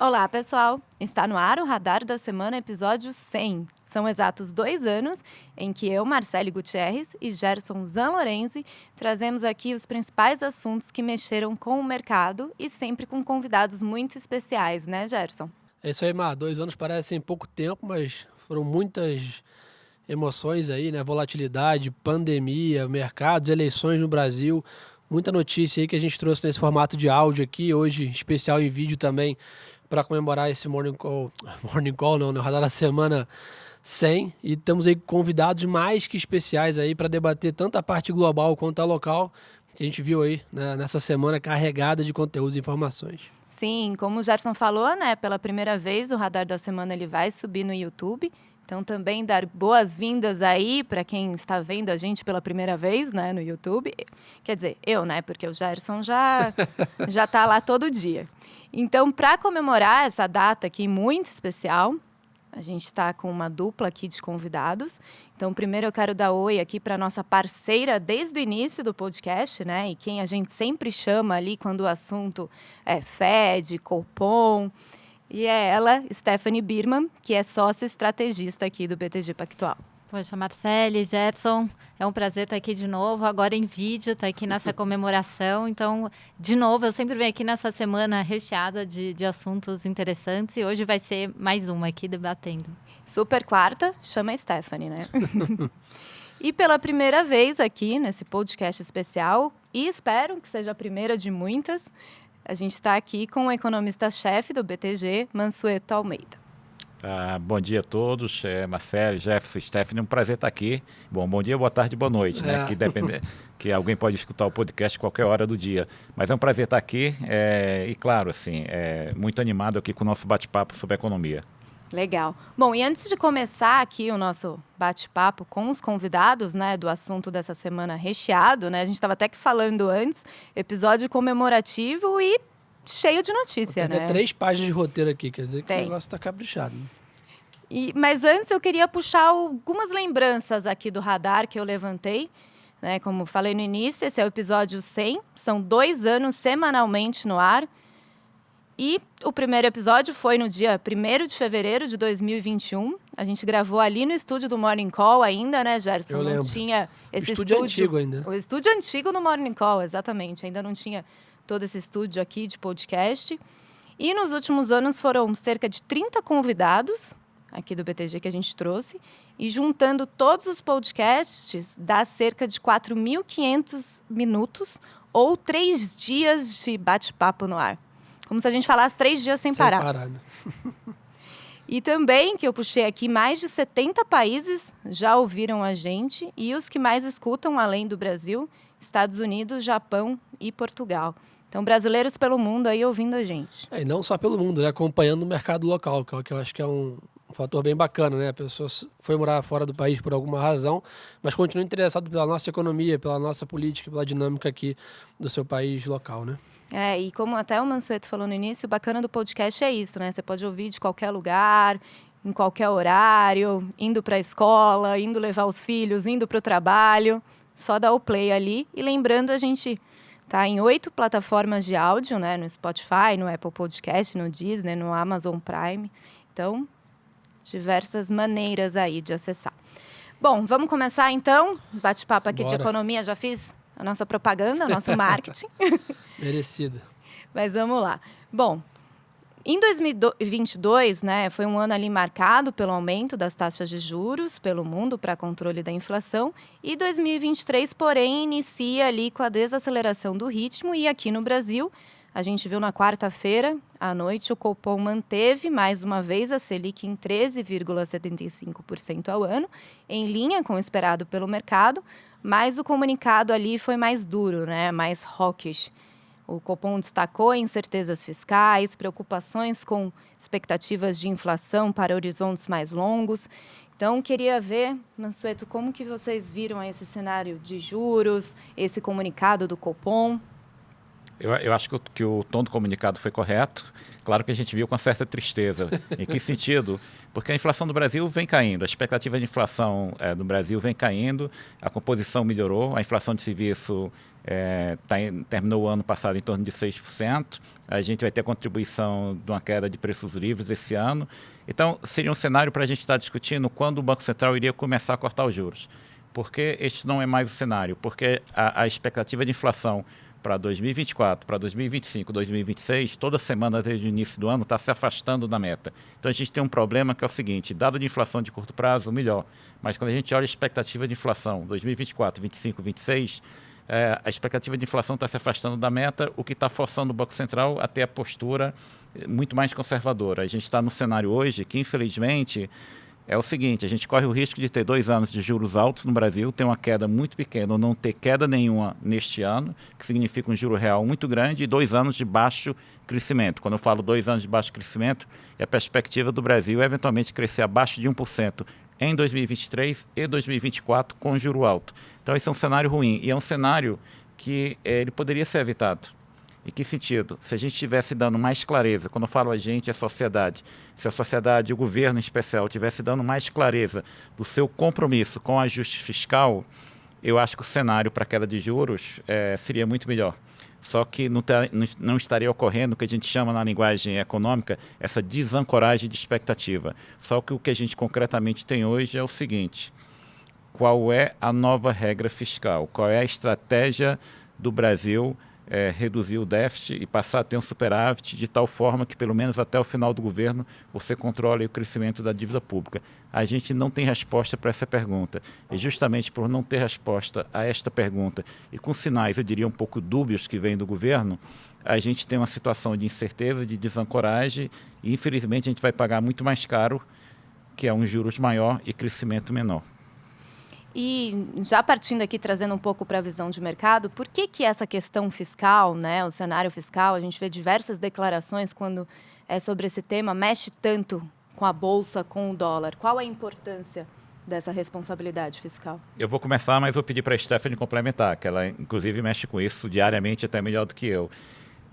Olá, pessoal! Está no ar o Radar da Semana, episódio 100. São exatos dois anos em que eu, Marcele Gutierrez e Gerson Zanlorenzi trazemos aqui os principais assuntos que mexeram com o mercado e sempre com convidados muito especiais, né, Gerson? É isso aí, Mar. Dois anos parecem pouco tempo, mas foram muitas emoções aí, né? Volatilidade, pandemia, mercados, eleições no Brasil. Muita notícia aí que a gente trouxe nesse formato de áudio aqui, hoje especial em vídeo também para comemorar esse Morning Call, Morning Call não, no Radar da Semana 100 e temos aí convidados mais que especiais aí para debater tanto a parte global quanto a local que a gente viu aí né, nessa semana carregada de conteúdos e informações. Sim, como o Gerson falou, né, pela primeira vez o Radar da Semana ele vai subir no YouTube. Então também dar boas-vindas aí para quem está vendo a gente pela primeira vez, né, no YouTube. Quer dizer, eu, né, porque o Gerson já já está lá todo dia. Então, para comemorar essa data aqui muito especial, a gente está com uma dupla aqui de convidados. Então, primeiro eu quero dar oi aqui para nossa parceira desde o início do podcast, né? E quem a gente sempre chama ali quando o assunto é Fed, Copom. E é ela, Stephanie Birman, que é sócia estrategista aqui do BTG Pactual. Poxa, Marcele, Jetson, é um prazer estar aqui de novo, agora em vídeo, estar aqui nessa comemoração. Então, de novo, eu sempre venho aqui nessa semana recheada de, de assuntos interessantes e hoje vai ser mais uma aqui debatendo. Super quarta, chama a Stephanie, né? e pela primeira vez aqui nesse podcast especial, e espero que seja a primeira de muitas, a gente está aqui com o economista-chefe do BTG, Mansueto Almeida. Ah, bom dia a todos, é, Marcelo, Jefferson, Stephanie, um prazer estar aqui. Bom, bom dia, boa tarde, boa noite, né? É. Que, depende, que alguém pode escutar o podcast qualquer hora do dia. Mas é um prazer estar aqui é, e, claro, assim, é, muito animado aqui com o nosso bate-papo sobre economia. Legal. Bom, e antes de começar aqui o nosso bate-papo com os convidados, né, do assunto dessa semana recheado, né? A gente estava até que falando antes, episódio comemorativo e cheio de notícia, Tem né? três páginas de roteiro aqui, quer dizer que Tem. o negócio está caprichado. E, mas antes eu queria puxar algumas lembranças aqui do radar que eu levantei. Né? Como falei no início, esse é o episódio 100. São dois anos semanalmente no ar. E o primeiro episódio foi no dia 1 de fevereiro de 2021. A gente gravou ali no estúdio do Morning Call ainda, né, Gerson? Eu não lembro. tinha esse o estúdio, estúdio antigo ainda. O estúdio antigo no Morning Call, exatamente. Ainda não tinha todo esse estúdio aqui de podcast. E nos últimos anos foram cerca de 30 convidados aqui do BTG que a gente trouxe. E juntando todos os podcasts, dá cerca de 4.500 minutos ou três dias de bate-papo no ar. Como se a gente falasse três dias sem, sem parar. parar né? E também, que eu puxei aqui, mais de 70 países já ouviram a gente. E os que mais escutam, além do Brasil, Estados Unidos, Japão e Portugal. Então, brasileiros pelo mundo aí ouvindo a gente. É, e não só pelo mundo, né? acompanhando o mercado local, que, é que eu acho que é um, um fator bem bacana, né? A pessoa foi morar fora do país por alguma razão, mas continua interessado pela nossa economia, pela nossa política, pela dinâmica aqui do seu país local, né? É, e como até o Mansueto falou no início, o bacana do podcast é isso, né? Você pode ouvir de qualquer lugar, em qualquer horário, indo para a escola, indo levar os filhos, indo para o trabalho. Só dar o play ali. E lembrando, a gente Tá em oito plataformas de áudio, né? No Spotify, no Apple Podcast, no Disney, no Amazon Prime. Então, diversas maneiras aí de acessar. Bom, vamos começar então. Bate-papo aqui Bora. de economia. Já fiz a nossa propaganda, o nosso marketing. Merecida. Mas vamos lá. Bom, em 2022, né, foi um ano ali marcado pelo aumento das taxas de juros pelo mundo para controle da inflação, e 2023, porém, inicia ali com a desaceleração do ritmo. E aqui no Brasil, a gente viu na quarta-feira à noite o Copom manteve mais uma vez a Selic em 13,75% ao ano, em linha com o esperado pelo mercado, mas o comunicado ali foi mais duro, né, mais hawkish. O Copom destacou incertezas fiscais, preocupações com expectativas de inflação para horizontes mais longos. Então, queria ver, Mansueto, como que vocês viram esse cenário de juros, esse comunicado do Copom? Eu, eu acho que o, que o tom do comunicado foi correto. Claro que a gente viu com certa tristeza. em que sentido? Porque a inflação do Brasil vem caindo, a expectativa de inflação é, do Brasil vem caindo, a composição melhorou, a inflação de serviço é, tá em, terminou o ano passado em torno de 6%, a gente vai ter contribuição de uma queda de preços livres esse ano. Então, seria um cenário para a gente estar discutindo quando o Banco Central iria começar a cortar os juros. Porque este não é mais o cenário, porque a, a expectativa de inflação para 2024, para 2025, 2026, toda semana desde o início do ano está se afastando da meta. Então a gente tem um problema que é o seguinte: dado de inflação de curto prazo, melhor. Mas quando a gente olha a expectativa de inflação 2024, 2025, 2026, é, a expectativa de inflação está se afastando da meta, o que está forçando o Banco Central a ter a postura muito mais conservadora. A gente está no cenário hoje que, infelizmente, é o seguinte: a gente corre o risco de ter dois anos de juros altos no Brasil, ter uma queda muito pequena ou não ter queda nenhuma neste ano, que significa um juro real muito grande, e dois anos de baixo crescimento. Quando eu falo dois anos de baixo crescimento, é a perspectiva do Brasil eventualmente crescer abaixo de 1% em 2023 e 2024 com juro alto. Então, esse é um cenário ruim e é um cenário que é, ele poderia ser evitado. Em que sentido? Se a gente estivesse dando mais clareza, quando eu falo a gente, é a sociedade, se a sociedade, o governo em especial, estivesse dando mais clareza do seu compromisso com o ajuste fiscal, eu acho que o cenário para queda de juros é, seria muito melhor. Só que não, tá, não, estaria ocorrendo o que a gente chama na linguagem econômica essa desancoragem de expectativa. Só que o que a gente concretamente tem hoje é o seguinte: qual é a nova regra fiscal? Qual é a estratégia do Brasil é, reduzir o déficit e passar a ter um superávit de tal forma que, pelo menos até o final do governo, você controle o crescimento da dívida pública. A gente não tem resposta para essa pergunta. E justamente por não ter resposta a esta pergunta, e com sinais, eu diria, um pouco dúbios que vêm do governo, a gente tem uma situação de incerteza, de desancoragem, e infelizmente a gente vai pagar muito mais caro, que é um juros maior e crescimento menor. E já partindo aqui, trazendo um pouco para a visão de mercado, por que, que essa questão fiscal, né, o cenário fiscal, a gente vê diversas declarações quando é sobre esse tema, mexe tanto com a Bolsa, com o dólar? Qual a importância dessa responsabilidade fiscal? Eu vou começar, mas vou pedir para a Stephanie complementar, que ela inclusive mexe com isso diariamente, até melhor do que eu.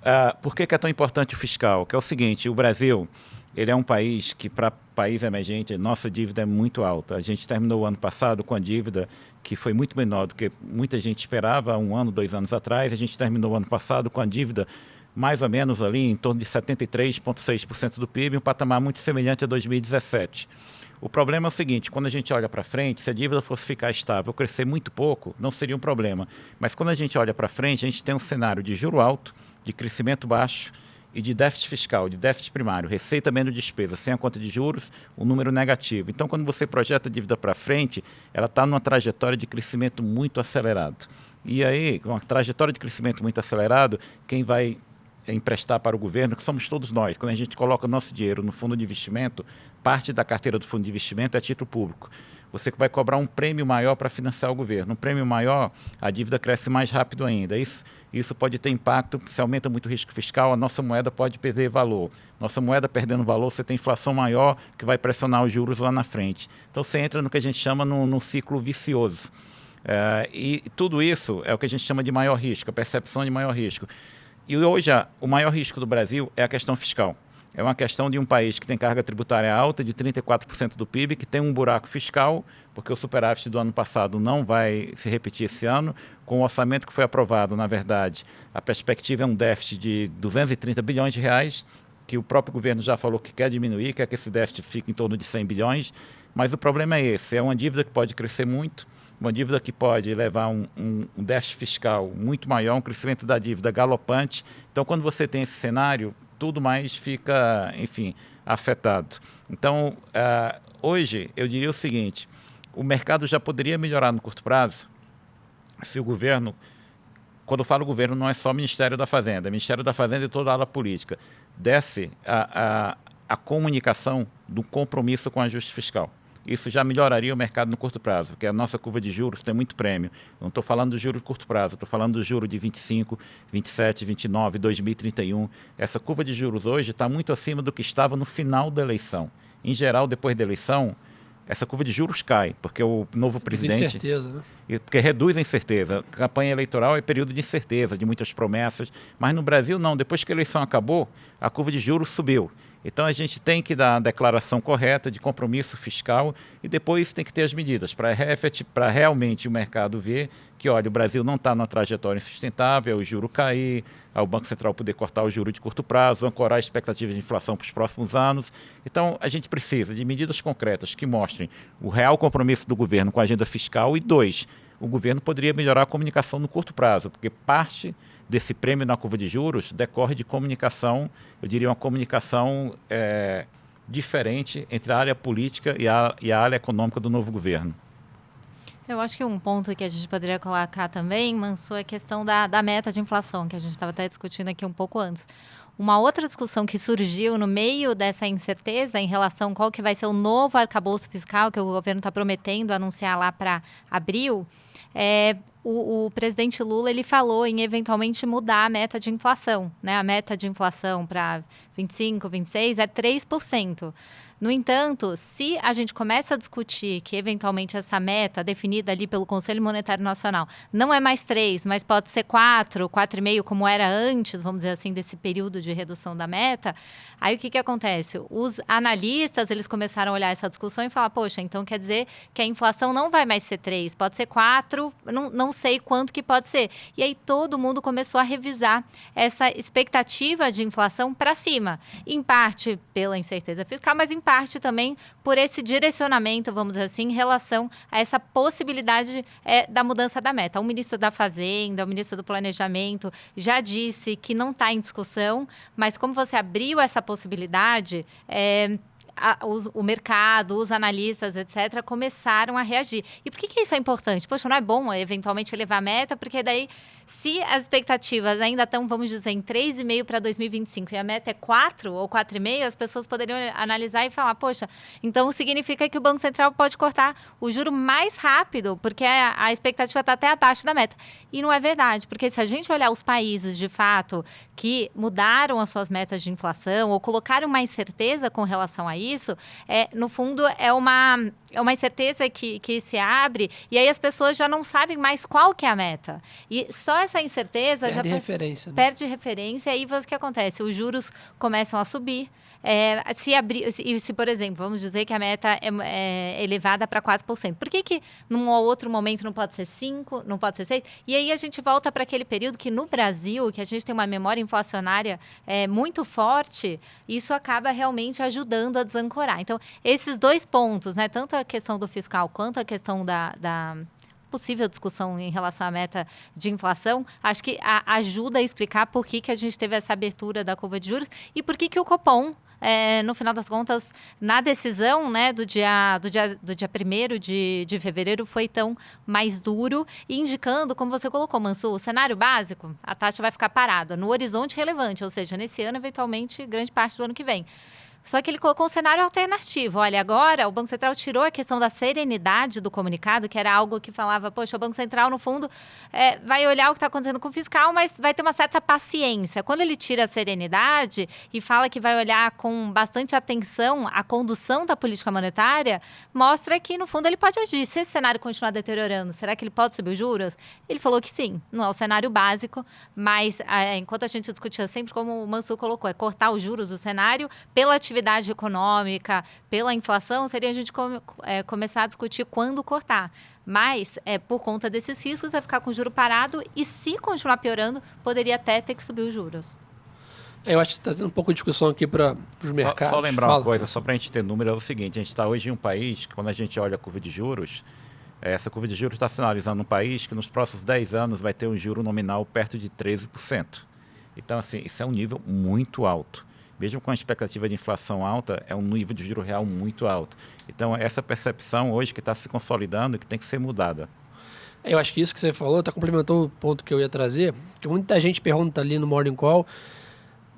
Uh, por que, que é tão importante o fiscal? Que é o seguinte, o Brasil ele é um país que, para país emergente, nossa dívida é muito alta. A gente terminou o ano passado com a dívida que foi muito menor do que muita gente esperava um ano, dois anos atrás. A gente terminou o ano passado com a dívida mais ou menos ali em torno de 73,6% do PIB, um patamar muito semelhante a 2017. O problema é o seguinte: quando a gente olha para frente, se a dívida fosse ficar estável, crescer muito pouco, não seria um problema. Mas quando a gente olha para frente, a gente tem um cenário de juro alto, de crescimento baixo e de déficit fiscal, de déficit primário, receita menos despesa, sem a conta de juros, o um número negativo. Então, quando você projeta a dívida para frente, ela está numa trajetória de crescimento muito acelerado. E aí, com uma trajetória de crescimento muito acelerado, quem vai emprestar para o governo, que somos todos nós. Quando a gente coloca nosso dinheiro no fundo de investimento, parte da carteira do fundo de investimento é título público. Você vai cobrar um prêmio maior para financiar o governo. Um prêmio maior, a dívida cresce mais rápido ainda. Isso, isso pode ter impacto, se aumenta muito o risco fiscal, a nossa moeda pode perder valor. Nossa moeda perdendo valor, você tem inflação maior que vai pressionar os juros lá na frente. Então você entra no que a gente chama num, ciclo vicioso. É, e tudo isso é o que a gente chama de maior risco, a percepção de maior risco. E hoje o maior risco do Brasil é a questão fiscal. É uma questão de um país que tem carga tributária alta, de 34% do PIB, que tem um buraco fiscal, porque o superávit do ano passado não vai se repetir esse ano. Com o orçamento que foi aprovado, na verdade, a perspectiva é um déficit de 230 bilhões de reais, que o próprio governo já falou que quer diminuir, quer que esse déficit fique em torno de 100 bilhões. Mas o problema é esse: é uma dívida que pode crescer muito, uma dívida que pode levar um, um, um, déficit fiscal muito maior, um crescimento da dívida galopante. Então, quando você tem esse cenário, tudo mais fica, enfim, afetado. Então, uh, hoje, eu diria o seguinte: o mercado já poderia melhorar no curto prazo se o governo. Quando eu falo governo, não é só Ministério da Fazenda, é Ministério da Fazenda e toda a ala política. Desse a, a, a comunicação do compromisso com o ajuste fiscal isso já melhoraria o mercado no curto prazo, porque a nossa curva de juros tem muito prêmio. Não estou falando do juro de curto prazo, estou falando do juro de 25, 27, 29, 2031. Essa curva de juros hoje está muito acima do que estava no final da eleição. Em geral, depois da eleição, essa curva de juros cai, porque o novo presidente. Incerteza, né? Porque reduz a incerteza. Campanha eleitoral é período de incerteza, de muitas promessas. Mas no Brasil, não. Depois que a eleição acabou, a curva de juros subiu. Então a gente tem que dar a declaração correta de compromisso fiscal e depois tem que ter as medidas para realmente o mercado ver que, olha, o Brasil não está na trajetória sustentável, o juro cair, o Banco Central poder cortar o juro de curto prazo, ancorar a expectativa de inflação para os próximos anos. Então a gente precisa de medidas concretas que mostrem o real compromisso do governo com a agenda fiscal e, dois, o governo poderia melhorar a comunicação no curto prazo, porque parte desse prêmio na curva de juros decorre de comunicação, eu diria uma comunicação é, diferente entre a área política e a, e a área econômica do novo governo. Eu acho que um ponto que a gente poderia colocar também, Manso, é a questão da, da meta de inflação, que a gente estava até discutindo aqui um pouco antes. Uma outra discussão que surgiu no meio dessa incerteza em relação qual que vai ser o novo arcabouço fiscal que o governo está prometendo anunciar lá para abril, é, o, o, presidente Lula ele falou em eventualmente mudar a meta de inflação. Né? A meta de inflação para 25, 26 é 3%. No entanto, se a gente começa a discutir que eventualmente essa meta definida ali pelo Conselho Monetário Nacional não é mais 3, mas pode ser 4, 4,5, como era antes, vamos dizer assim, desse período de redução da meta, aí o que, que acontece? Os analistas eles começaram a olhar essa discussão e falar, poxa, então quer dizer que a inflação não vai mais ser 3, pode ser 4, não, não sei quanto que pode ser. E aí todo mundo começou a revisar essa expectativa de inflação para cima, em parte pela incerteza fiscal, mas em parte também por esse direcionamento, vamos dizer assim, em relação a essa possibilidade é, da mudança da meta. O ministro da Fazenda, o ministro do Planejamento já disse que não está em discussão, mas como você abriu essa possibilidade, é, a, os, o mercado, os analistas, etc., começaram a reagir. E por que, que isso é importante? Poxa, não é bom eventualmente elevar a meta, porque daí se as expectativas ainda estão, vamos dizer, em 3,5 para 2025 e a meta é 4 ou 4,5, as pessoas poderiam analisar e falar, poxa, então significa que o Banco Central pode cortar o juro mais rápido, porque a, expectativa está até abaixo da meta. E não é verdade, porque se a gente olhar os países, de fato, que mudaram as suas metas de inflação ou colocaram mais certeza com relação a isso, é, no fundo, é uma, é uma incerteza que, que se abre e aí as pessoas já não sabem mais qual que é a meta. E só essa incerteza perde já referência, né? perde referência e aí o que acontece? Os juros começam a subir. É, se abrir, se, se, por exemplo, vamos dizer que a meta é, é elevada para 4%, por que, que num outro momento não pode ser 5%, não pode ser 6%? E aí a gente volta para aquele período que no Brasil, que a gente tem uma memória inflacionária é, muito forte, isso acaba realmente ajudando a desancorar. Então, esses dois pontos, né, tanto a questão do fiscal quanto a questão da, da possível discussão em relação à meta de inflação, acho que a, ajuda a explicar por que, que a gente teve essa abertura da curva de juros e por que, que o Copom é, no final das contas, na decisão né, do dia do dia, do dia 1 de, de fevereiro foi tão mais duro, indicando, como você colocou, Mansu, o cenário básico, a taxa vai ficar parada no horizonte relevante, ou seja, nesse ano, eventualmente, grande parte do ano que vem. Só que ele colocou um cenário alternativo. Olha, agora o Banco Central tirou a questão da serenidade do comunicado, que era algo que falava, poxa, o Banco Central, no fundo, é, vai olhar o que está acontecendo com o fiscal, mas vai ter uma certa paciência. Quando ele tira a serenidade e fala que vai olhar com bastante atenção a condução da política monetária, mostra que, no fundo, ele pode agir. Se esse cenário continuar deteriorando, será que ele pode subir os juros? Ele falou que sim. Não é o cenário básico, mas é, enquanto a gente discutia sempre, como o Mansur colocou, é cortar os juros do cenário pela atividade atividade econômica, pela inflação, seria a gente come, é, começar a discutir quando cortar. Mas, é, por conta desses riscos, vai ficar com o juro parado e, se continuar piorando, poderia até ter que subir os juros. É, eu acho que está trazendo um pouco de discussão aqui para os mercados. Só, só lembrar Fala. uma coisa, só para a gente ter número, é o seguinte: a gente está hoje em um país que, quando a gente olha a curva de juros, é, essa curva de juros está sinalizando um país que nos próximos 10 anos vai ter um juro nominal perto de 13%. Então, assim, isso é um nível muito alto mesmo com a expectativa de inflação alta, é um nível de juro real muito alto. Então, essa percepção hoje que está se consolidando que tem que ser mudada. É, eu acho que isso que você falou tá, complementou o ponto que eu ia trazer, que muita gente pergunta ali no Morning Call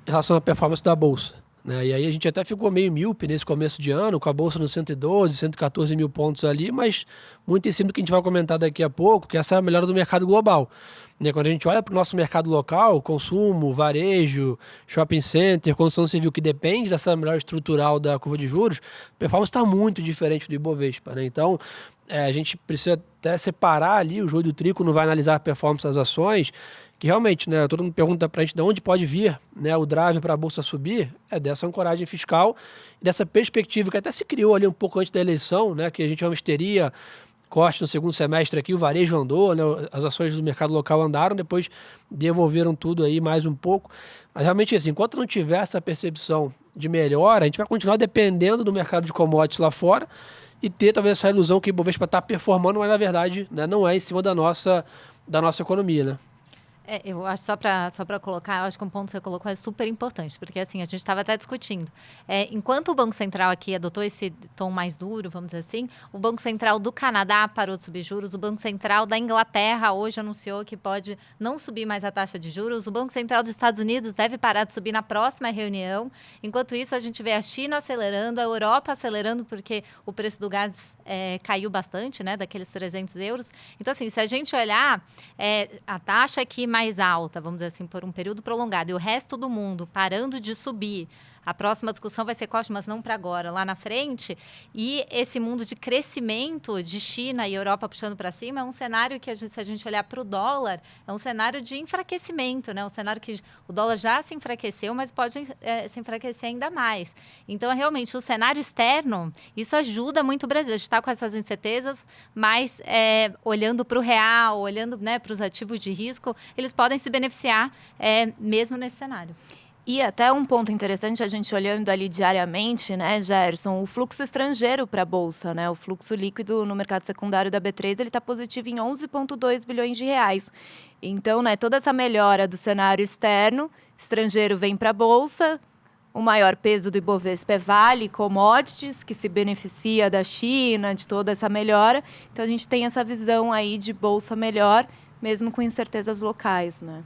em relação à performance da Bolsa. Né? E aí a gente até ficou meio míope nesse começo de ano, com a bolsa no 112, 114 mil pontos ali, mas muito em cima do que a gente vai comentar daqui a pouco, que essa é a melhora do mercado global. Né? Quando a gente olha para o nosso mercado local, consumo, varejo, shopping center, construção civil, que depende dessa melhora estrutural da curva de juros, a performance está muito diferente do Ibovespa. Né? Então, é, a gente precisa até separar ali o joio do trigo, não vai analisar a performance das ações, que realmente, né, todo mundo pergunta para a gente de onde pode vir né, o drive para a Bolsa subir, é dessa ancoragem fiscal dessa perspectiva que até se criou ali um pouco antes da eleição, né, que a gente realmente teria corte no segundo semestre aqui, o varejo andou, né, as ações do mercado local andaram, depois devolveram tudo aí mais um pouco. Mas realmente, assim, enquanto não tiver essa percepção de melhora, a gente vai continuar dependendo do mercado de commodities lá fora e ter talvez essa ilusão que o Ibovespa está performando, mas na verdade né, não é em cima da nossa, da nossa economia, né? É, eu acho só para só para colocar, eu acho que um ponto que você colocou é super importante, porque assim, a gente estava até discutindo. É, enquanto o Banco Central aqui adotou esse tom mais duro, vamos dizer assim, o Banco Central do Canadá parou de subir juros, o Banco Central da Inglaterra hoje anunciou que pode não subir mais a taxa de juros, o Banco Central dos Estados Unidos deve parar de subir na próxima reunião. Enquanto isso, a gente vê a China acelerando, a Europa acelerando, porque o preço do gás é, caiu bastante, né, daqueles 300 euros. Então, assim, se a gente olhar, é, a taxa aqui mais alta, vamos dizer assim, por um período prolongado, e o resto do mundo parando de subir, a próxima discussão vai ser costa, mas não para agora, lá na frente. E esse mundo de crescimento de China e Europa puxando para cima é um cenário que, a gente, se a gente olhar para o dólar, é um cenário de enfraquecimento, né? Um cenário que o dólar já se enfraqueceu, mas pode é, se enfraquecer ainda mais. Então, realmente, o cenário externo, isso ajuda muito o Brasil. A gente está com essas incertezas, mas é, olhando para o real, olhando né, para os ativos de risco, eles podem se beneficiar é, mesmo nesse cenário. E até um ponto interessante, a gente olhando ali diariamente, né, Gerson, o fluxo estrangeiro para a Bolsa, né, o fluxo líquido no mercado secundário da B3, ele está positivo em 11,2 bilhões de reais. Então, né, toda essa melhora do cenário externo, estrangeiro vem para a Bolsa, o maior peso do Ibovespa é Vale Commodities, que se beneficia da China, de toda essa melhora. Então, a gente tem essa visão aí de Bolsa melhor, mesmo com incertezas locais, né?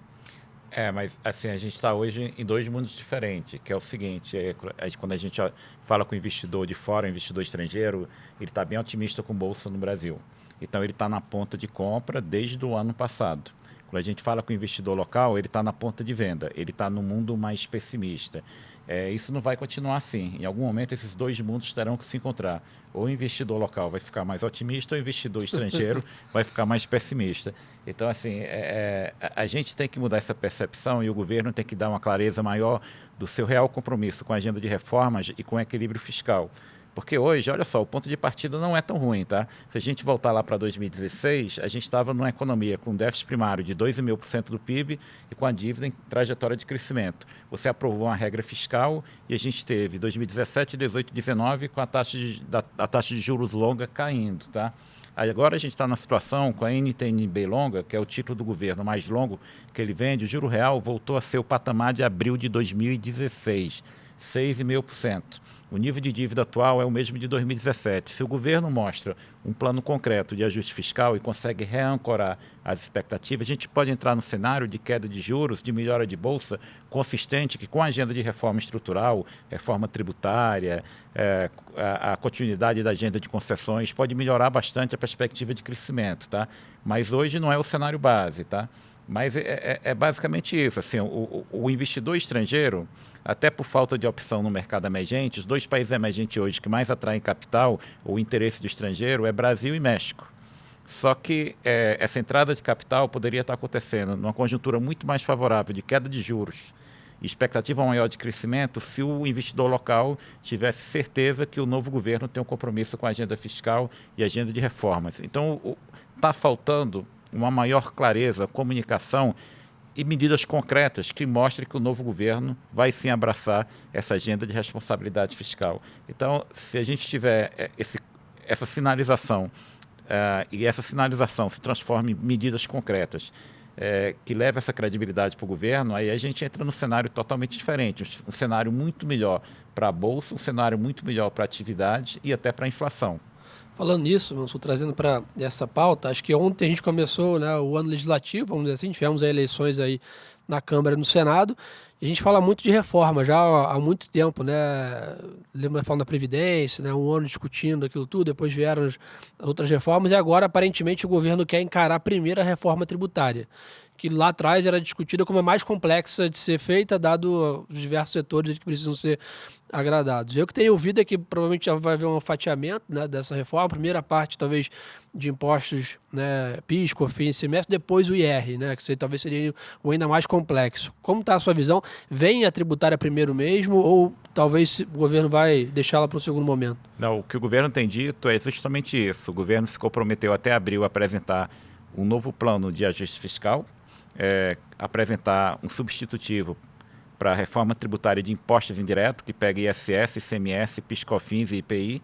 É, mas assim, a gente está hoje em dois mundos diferentes, que é o seguinte, é, quando a gente fala com o investidor de fora, o investidor estrangeiro, ele está bem otimista com bolsa no Brasil. Então ele está na ponta de compra desde o ano passado. Quando a gente fala com o investidor local, ele está na ponta de venda, ele está no mundo mais pessimista. É, isso não vai continuar assim. Em algum momento, esses dois mundos terão que se encontrar. Ou o investidor local vai ficar mais otimista, ou o investidor estrangeiro vai ficar mais pessimista. Então, assim, é, é, a gente tem que mudar essa percepção e o governo tem que dar uma clareza maior do seu real compromisso com a agenda de reformas e com o equilíbrio fiscal. Porque hoje, olha só, o ponto de partida não é tão ruim, tá? Se a gente voltar lá para 2016, a gente estava numa economia com déficit primário de 2,5% do PIB e com a dívida em trajetória de crescimento. Você aprovou uma regra fiscal e a gente teve 2017, 18, 19 com a taxa de, da, a taxa de juros longa caindo, tá? Agora a gente está na situação com a NTNB longa, que é o título do governo mais longo que ele vende, o juro real voltou a ser o patamar de abril de 2016, 6,5%. O nível de dívida atual é o mesmo de 2017. Se o governo mostra um plano concreto de ajuste fiscal e consegue reancorar as expectativas, a gente pode entrar no cenário de queda de juros, de melhora de bolsa consistente, que com a agenda de reforma estrutural, reforma tributária, é, a, a, continuidade da agenda de concessões, pode melhorar bastante a perspectiva de crescimento. Tá? Mas hoje não é o cenário base. Tá? Mas é, é, é basicamente isso. Assim, o, o investidor estrangeiro até por falta de opção no mercado emergente, os dois países emergentes hoje que mais atraem capital, o interesse do estrangeiro, é Brasil e México. Só que é, essa entrada de capital poderia estar acontecendo numa conjuntura muito mais favorável de queda de juros, expectativa maior de crescimento, se o investidor local tivesse certeza que o novo governo tem um compromisso com a agenda fiscal e agenda de reformas. Então, está faltando uma maior clareza, comunicação e medidas concretas que mostrem que o novo governo vai sim abraçar essa agenda de responsabilidade fiscal. Então, se a gente tiver eh, esse, essa sinalização uh, e essa sinalização se transforma em medidas concretas uh, que levem essa credibilidade para o governo, aí a gente entra num cenário totalmente diferente, um cenário muito melhor para a Bolsa, um cenário muito melhor para a atividade e até para a inflação. Falando nisso, estou trazendo para essa pauta, acho que ontem a gente começou né, o ano legislativo, vamos dizer assim, tivemos eleições aí na Câmara e no Senado, a gente fala muito de reforma já há muito tempo, né? Lembra reforma da Previdência, né? um ano discutindo aquilo tudo, depois vieram as outras reformas, e agora aparentemente o governo quer encarar a primeira reforma tributária que lá atrás era discutida como a mais complexa de ser feita, dado os diversos setores que precisam ser agradados. Eu que tenho ouvido é que provavelmente vai haver um fatiamento né, dessa reforma. A primeira parte, talvez, de impostos, né, PIS, COFINS, semestre, depois o IR, né, que talvez seria o ainda mais complexo. Como está a sua visão? Vem a tributária primeiro mesmo ou talvez o governo vai deixá-la para o segundo momento? Não, o que o governo tem dito é justamente isso. O governo se comprometeu até abril a apresentar um novo plano de ajuste fiscal, é, apresentar um substitutivo para a reforma tributária de impostos indiretos, que pega ISS, ICMS, PIS/COFINS e IPI,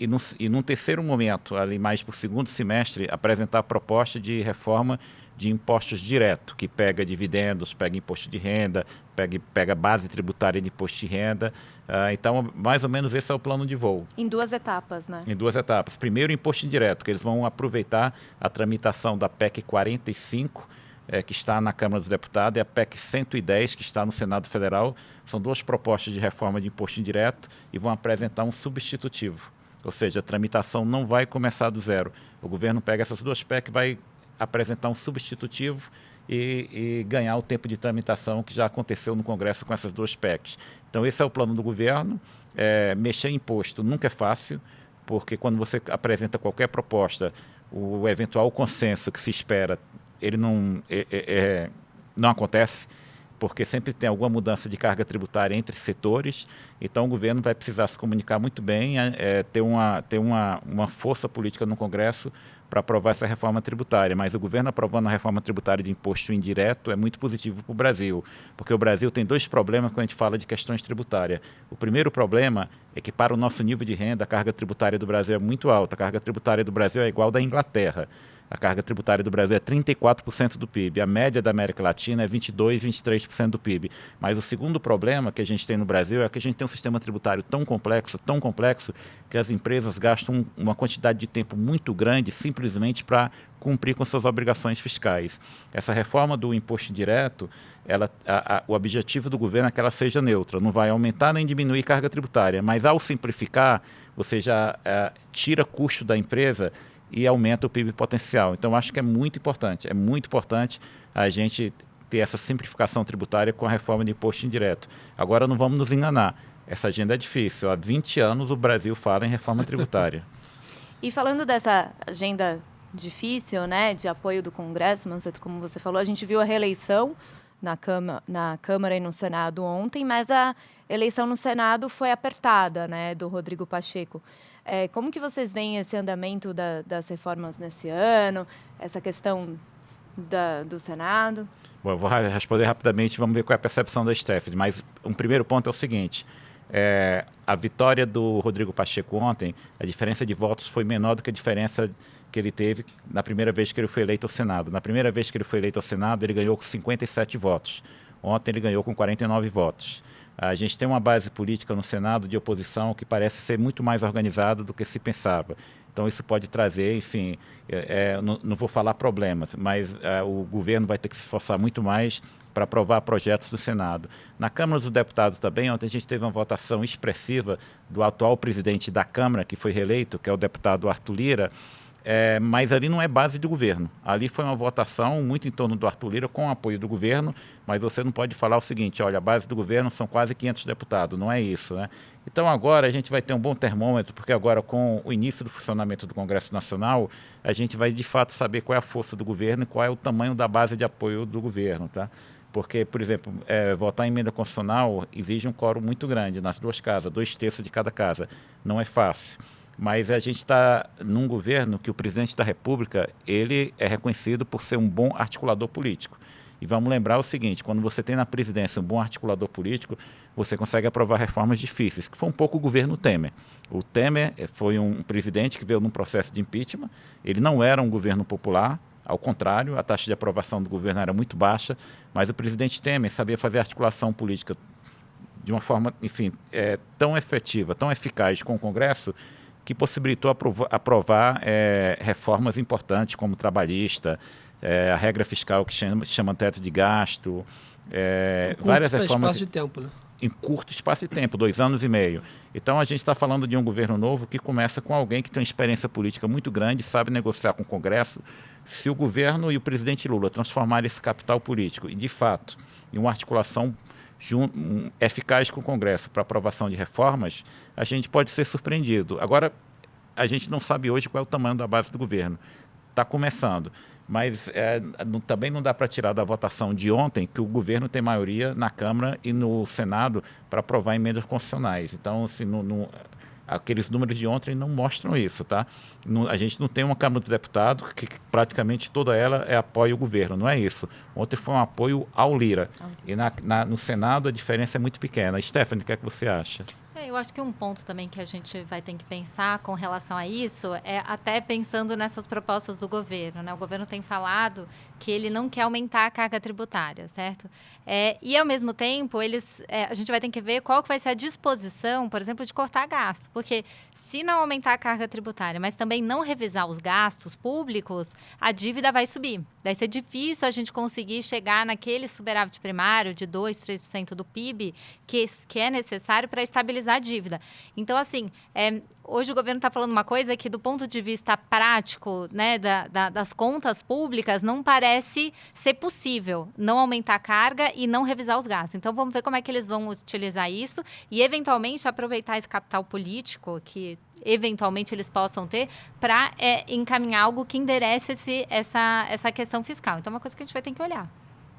e, no, e num terceiro momento, ali mais para o segundo semestre, apresentar a proposta de reforma de impostos direto, que pega dividendos, pega imposto de renda, pega, pega base tributária de imposto de renda. Uh, então, mais ou menos esse é o plano de voo. Em duas etapas, né? Em duas etapas. Primeiro, imposto indireto, que eles vão aproveitar a tramitação da PEC 45, é, que está na Câmara dos Deputados, e a PEC 110, que está no Senado Federal. São duas propostas de reforma de imposto indireto e vão apresentar um substitutivo. Ou seja, a tramitação não vai começar do zero. O governo pega essas duas PEC, vai apresentar um substitutivo e, e, ganhar o tempo de tramitação que já aconteceu no Congresso com essas duas PECs. Então, esse é o plano do governo. É, mexer em imposto nunca é fácil, porque quando você apresenta qualquer proposta, o eventual consenso que se espera, ele não, é, é, é não acontece porque sempre tem alguma mudança de carga tributária entre setores, então o governo vai precisar se comunicar muito bem, é, é ter, uma, ter uma, uma força política no Congresso para aprovar essa reforma tributária. Mas o governo aprovando a reforma tributária de imposto indireto é muito positivo para o Brasil, porque o Brasil tem dois problemas quando a gente fala de questões tributárias. O primeiro problema é que, para o nosso nível de renda, a carga tributária do Brasil é muito alta. A carga tributária do Brasil é igual da Inglaterra. A carga tributária do Brasil é 34% do PIB. A média da América Latina é 22%, 23% do PIB. Mas o segundo problema que a gente tem no Brasil é que a gente tem um sistema tributário tão complexo, tão complexo, que as empresas gastam uma quantidade de tempo muito grande simplesmente para cumprir com suas obrigações fiscais. Essa reforma do imposto indireto, ela, a, a, o objetivo do governo é que ela seja neutra, não vai aumentar nem diminuir carga tributária, mas ao simplificar, você já é, tira custo da empresa e aumenta o PIB potencial. Então, acho que é muito importante, é muito importante a gente ter essa simplificação tributária com a reforma de imposto indireto. Agora, não vamos nos enganar, essa agenda é difícil. Há 20 anos o Brasil fala em reforma tributária. e falando dessa agenda difícil, né, de apoio do Congresso, Manceto, como você falou, a gente viu a reeleição na Câmara, na Câmara e no Senado ontem, mas a eleição no Senado foi apertada, né, do Rodrigo Pacheco. É, como que vocês veem esse andamento da, das reformas nesse ano, essa questão da, do Senado? Bom, eu vou responder rapidamente, vamos ver qual é a percepção da Stephanie, mas um primeiro ponto é o seguinte, é, a vitória do Rodrigo Pacheco ontem, a diferença de votos foi menor do que a diferença que ele teve na primeira vez que ele foi eleito ao Senado. Na primeira vez que ele foi eleito ao Senado, ele ganhou com 57 votos. Ontem ele ganhou com 49 votos. A gente tem uma base política no Senado de oposição que parece ser muito mais organizada do que se pensava. Então, isso pode trazer, enfim, é, é, não, não, vou falar problemas, mas é, o governo vai ter que se esforçar muito mais para aprovar projetos do Senado. Na Câmara dos Deputados também, ontem a gente teve uma votação expressiva do atual presidente da Câmara, que foi reeleito, que é o deputado Arthur Lira, é, mas ali não é base do governo. Ali foi uma votação muito em torno do Arthur Lira, com apoio do governo, mas você não pode falar o seguinte, olha, a base do governo são quase 500 deputados, não é isso, né? Então agora a gente vai ter um bom termômetro, porque agora com o início do funcionamento do Congresso Nacional, a gente vai de fato saber qual é a força do governo e qual é o tamanho da base de apoio do governo, tá? Porque, por exemplo, é, votar em emenda constitucional exige um quórum muito grande nas duas casas, dois terços de cada casa. Não é fácil mas a gente está num governo que o presidente da República ele é reconhecido por ser um bom articulador político. E vamos lembrar o seguinte: quando você tem na presidência um bom articulador político, você consegue aprovar reformas difíceis, que foi um pouco o governo Temer. O Temer eh, foi um presidente que veio num processo de impeachment, ele não era um governo popular, ao contrário, a taxa de aprovação do governo era muito baixa, mas o presidente Temer sabia fazer articulação política de uma forma, enfim, é, tão efetiva, tão eficaz com o Congresso, que possibilitou aprovar, aprovar é, reformas importantes como trabalhista, é, a regra fiscal que chama, chama teto de gasto, é, várias reformas. Espaço de tempo, né? Em curto espaço de tempo, dois anos e meio. Então a gente está falando de um governo novo que começa com alguém que tem uma experiência política muito grande, sabe negociar com o Congresso. Se o governo e o presidente Lula transformarem esse capital político e, de fato, em uma articulação eficaz com o Congresso para aprovação de reformas, a gente pode ser surpreendido. Agora, a gente não sabe hoje qual é o tamanho da base do governo. Está começando mas é, não, também não dá para tirar da votação de ontem que o governo tem maioria na Câmara e no Senado para aprovar emendas constitucionais. Então, assim, no, no, aqueles números de ontem não mostram isso, tá? No, a gente não tem uma Câmara dos Deputados que, que, praticamente toda ela é apoio ao governo, não é isso. Ontem foi um apoio ao Lira. E na, na, no Senado a diferença é muito pequena. Stephanie, o que é que você acha? É, eu acho que um ponto também que a gente vai ter que pensar com relação a isso é até pensando nessas propostas do governo. Né? O governo tem falado que ele não quer aumentar a carga tributária, certo? É, e, ao mesmo tempo, eles, é, a gente vai ter que ver qual que vai ser a disposição, por exemplo, de cortar gasto. Porque se não aumentar a carga tributária, mas também não revisar os gastos públicos, a dívida vai subir. Vai ser difícil a gente conseguir chegar naquele superávit primário de 2, 3% do PIB que, que é necessário para estabilizar a dívida. Então, assim, é, hoje o governo está falando uma coisa que, do ponto de vista prático, né, da, da, das contas públicas, não parece ser possível não aumentar a carga e não revisar os gastos. Então, vamos ver como é que eles vão utilizar isso e, eventualmente, aproveitar esse capital político que eventualmente eles possam ter para é, encaminhar algo que enderece esse, essa, essa questão fiscal. Então, é uma coisa que a gente vai ter que olhar.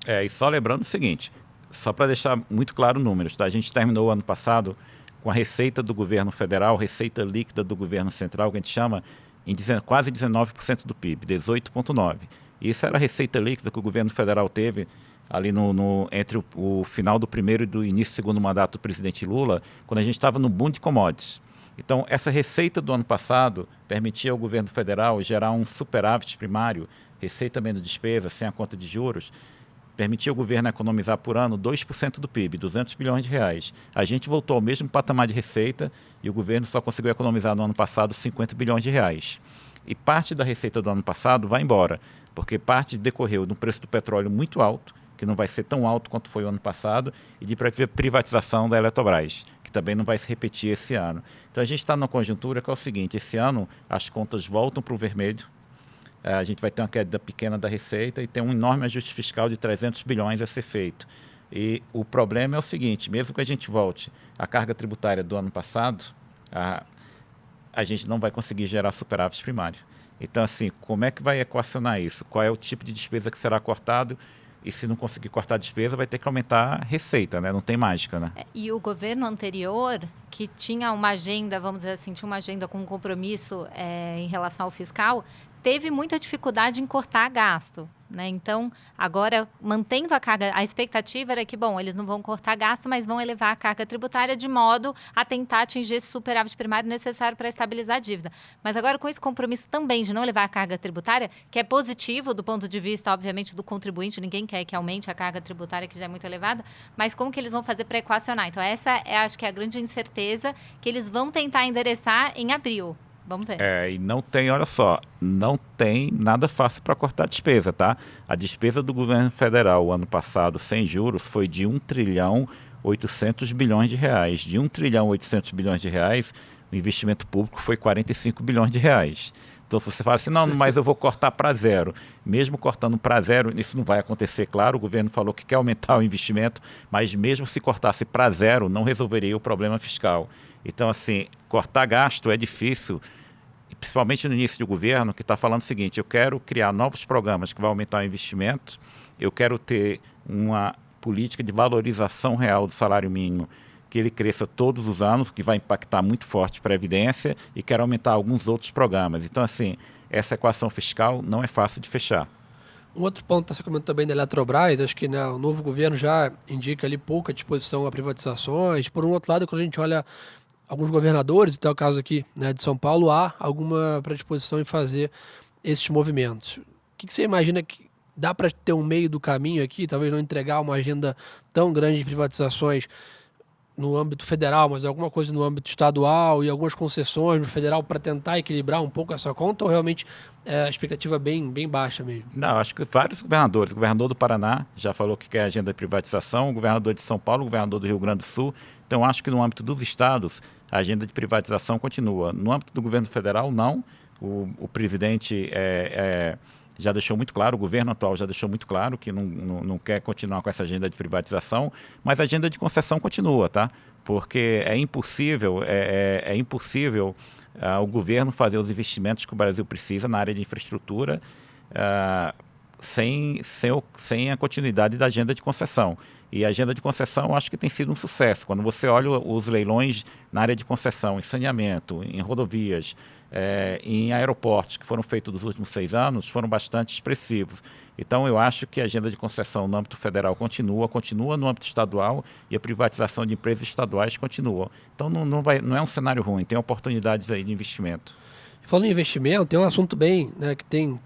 É, e só lembrando o seguinte, só para deixar muito claro números, tá? A gente terminou o ano passado com a receita do governo federal, receita líquida do governo central, que a gente chama em quase 19% do PIB, 18,9%. Isso era a receita líquida que o governo federal teve ali no, no entre o, o, final do primeiro e do início do segundo mandato do presidente Lula, quando a gente estava no boom de commodities. Então, essa receita do ano passado permitia ao governo federal gerar um superávit primário, receita menos despesa, sem a conta de juros, permitia ao governo economizar por ano 2% do PIB, 200 bilhões de reais. A gente voltou ao mesmo patamar de receita e o governo só conseguiu economizar no ano passado 50 bilhões de reais. E parte da receita do ano passado vai embora, porque parte decorreu de um preço do petróleo muito alto, que não vai ser tão alto quanto foi o ano passado, e de privatização da Eletrobras, que também não vai se repetir esse ano. Então a gente está numa conjuntura que é o seguinte: esse ano as contas voltam para o vermelho, a gente vai ter uma queda pequena da receita e tem um enorme ajuste fiscal de 300 bilhões a ser feito. E o problema é o seguinte, mesmo que a gente volte à carga tributária do ano passado, a, a gente não vai conseguir gerar superávit primário. Então, assim, como é que vai equacionar isso? Qual é o tipo de despesa que será cortado? E se não conseguir cortar a despesa, vai ter que aumentar a receita, né? Não tem mágica, né? É, e o governo anterior, que tinha uma agenda, vamos dizer assim, tinha uma agenda com um compromisso é, em relação ao fiscal, teve muita dificuldade em cortar gasto. Né? Então, agora, mantendo a carga, a expectativa era que, bom, eles não vão cortar gasto, mas vão elevar a carga tributária de modo a tentar atingir esse superávit primário necessário para estabilizar a dívida. Mas agora, com esse compromisso também de não elevar a carga tributária, que é positivo do ponto de vista, obviamente, do contribuinte, ninguém quer que aumente a carga tributária, que já é muito elevada, mas como que eles vão fazer para equacionar? Então, essa é, acho que, é a grande incerteza que eles vão tentar endereçar em abril. Vamos ver. É, e não tem, olha só, não tem nada fácil para cortar a despesa, tá? A despesa do governo federal ano passado, sem juros, foi de 1 trilhão 800 bilhões de reais. De 1 trilhão 800 bilhões de reais, o investimento público foi 45 bilhões de reais. Então, se você fala assim, não, mas eu vou cortar para zero. Mesmo cortando para zero, isso não vai acontecer, claro. O governo falou que quer aumentar o investimento, mas mesmo se cortasse para zero, não resolveria o problema fiscal. Então, assim, cortar gasto é difícil, principalmente no início do governo, que está falando o seguinte: eu quero criar novos programas que vão aumentar o investimento, eu quero ter uma política de valorização real do salário mínimo que ele cresça todos os anos, que vai impactar muito forte para a Previdência, e quero aumentar alguns outros programas. Então, assim, essa equação fiscal não é fácil de fechar. Um outro ponto que você comentou também da Eletrobras, acho que né, o novo governo já indica ali pouca disposição a privatizações. Por um outro lado, quando a gente olha alguns governadores, então é o caso aqui né, de São Paulo, há alguma predisposição em fazer esses movimentos. O que, que você imagina que dá para ter um meio do caminho aqui, talvez não entregar uma agenda tão grande de privatizações no âmbito federal, mas alguma coisa no âmbito estadual e algumas concessões no federal para tentar equilibrar um pouco essa conta ou realmente é a expectativa bem, bem baixa mesmo? Não, acho que vários governadores. O governador do Paraná já falou que quer agenda de privatização, o governador de São Paulo, o governador do Rio Grande do Sul. Então, acho que no âmbito dos estados, a agenda de privatização continua. No âmbito do governo federal, não. O, o presidente é, é já deixou muito claro, o governo atual já deixou muito claro que não, não, não, quer continuar com essa agenda de privatização, mas a agenda de concessão continua, tá? Porque é impossível, é, é, é impossível uh, o governo fazer os investimentos que o Brasil precisa na área de infraestrutura uh, sem, sem, sem a continuidade da agenda de concessão. E a agenda de concessão acho que tem sido um sucesso. Quando você olha os leilões na área de concessão, em saneamento, em rodovias, é, em aeroportos que foram feitos nos últimos seis anos, foram bastante expressivos. Então, eu acho que a agenda de concessão no âmbito federal continua, continua no âmbito estadual e a privatização de empresas estaduais continua. Então, não, não, vai, não é um cenário ruim, tem oportunidades aí de investimento. Falando em investimento, tem um assunto bem né, que tem